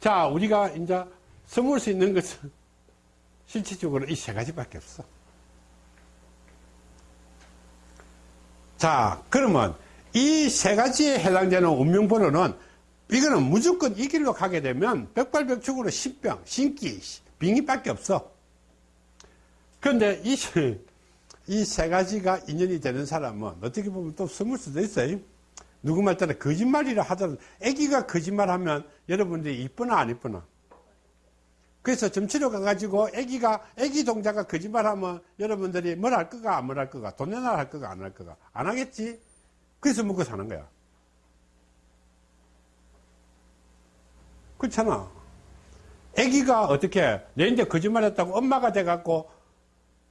자, 우리가 이제 써물 수 있는 것은 *laughs* 실질적으로 이 세 가지밖에 없어. 자, 그러면 이 세 가지에 해당되는 운명번호는 이거는 무조건 이 길로 가게 되면 백발백중으로 신병, 신기, 빙의밖에 없어. 그런데 이, 이 세 가지가 인연이 되는 사람은 어떻게 보면 또 숨을 수도 있어요. 누구 말 따라 거짓말이라 하더라도 애기가 거짓말하면 여러분들이 이쁘나 안 이쁘나? 그래서 점치러 가가지고 애기가 애기 동자가 거짓말하면 여러분들이 뭘 할 거가 안 뭘 할 거가 돈 내놔 할 거가 안 할 거가 안 하겠지. 그래서 먹고 사는 거야. 그렇잖아. 애기가 어떻게 내 이제 거짓말했다고 엄마가 돼갖고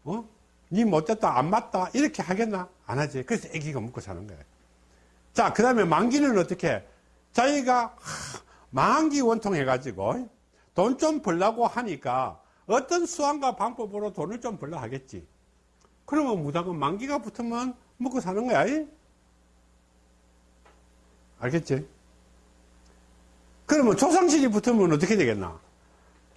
어? 니 못됐다 안 맞다 이렇게 하겠나? 안 하지. 그래서 애기가 먹고 사는 거야. 자, 그 다음에 만기는 어떻게? 자기가 하, 만기 원통 해가지고 돈 좀 벌라고 하니까 어떤 수완과 방법으로 돈을 좀 벌려 하겠지. 그러면 무당은 만기가 붙으면 먹고 사는 거야. 이? 알겠지? 그러면 조상신이 붙으면 어떻게 되겠나?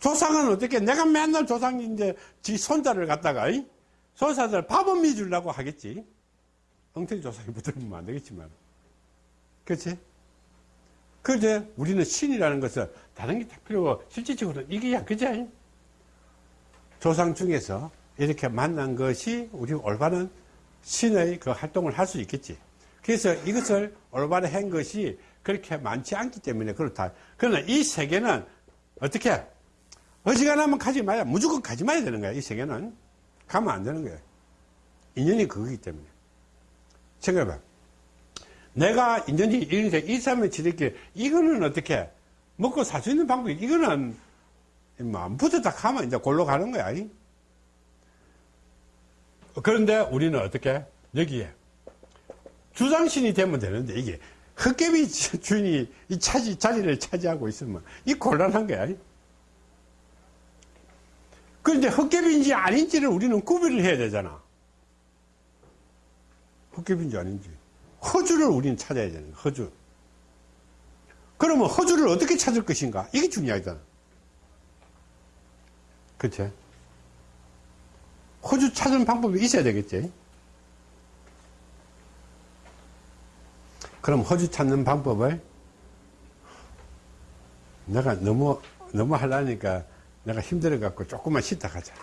조상은 어떻게, 내가 맨날 조상인데 지 손자를 갖다가, 이? 손자들 밥은 미 주려고 하겠지. 엉터리 조상이 붙으면 안 되겠지만. 그렇지? 그제 우리는 신이라는 것은 다른 게 다 필요 없고 실질적으로 이게야 그제 조상 중에서 이렇게 만난 것이 우리 올바른 신의 그 활동을 할 수 있겠지. 그래서 이것을 올바르게 한 것이 그렇게 많지 않기 때문에 그렇다. 그러나 이 세계는 어떻게 어지간하면 가지 마야 무조건 가지 마야 되는 거야. 이 세계는 가면 안 되는 거야. 인연이 그거기 때문에. 생각해봐. 내가 인연이 이런데 일삼을 지를게 이거는 어떻게 먹고 살 수 있는 방법이 이거는 뭐안 붙었다 하면 이제 골로 가는 거야. 이? 그런데 우리는 어떻게 여기에 주장신이 되면 되는데 이게 흑개비 *laughs* 주인이 이 차지 자리를 차지하고 있으면 이 곤란한 거야. 이? 그런데 헛개비인지 아닌지를 우리는 구별을 해야 되잖아. 헛개비인지 아닌지. 허주를 우리는 찾아야 되는 거야, 허주. 그러면 허주를 어떻게 찾을 것인가? 이게 중요하잖아. 그치? 허주 찾는 방법이 있어야 되겠지? 그럼 허주 찾는 방법을 내가 너무, 너무 하려니까 내가 힘들어갖고 조금만 쉬다 가자.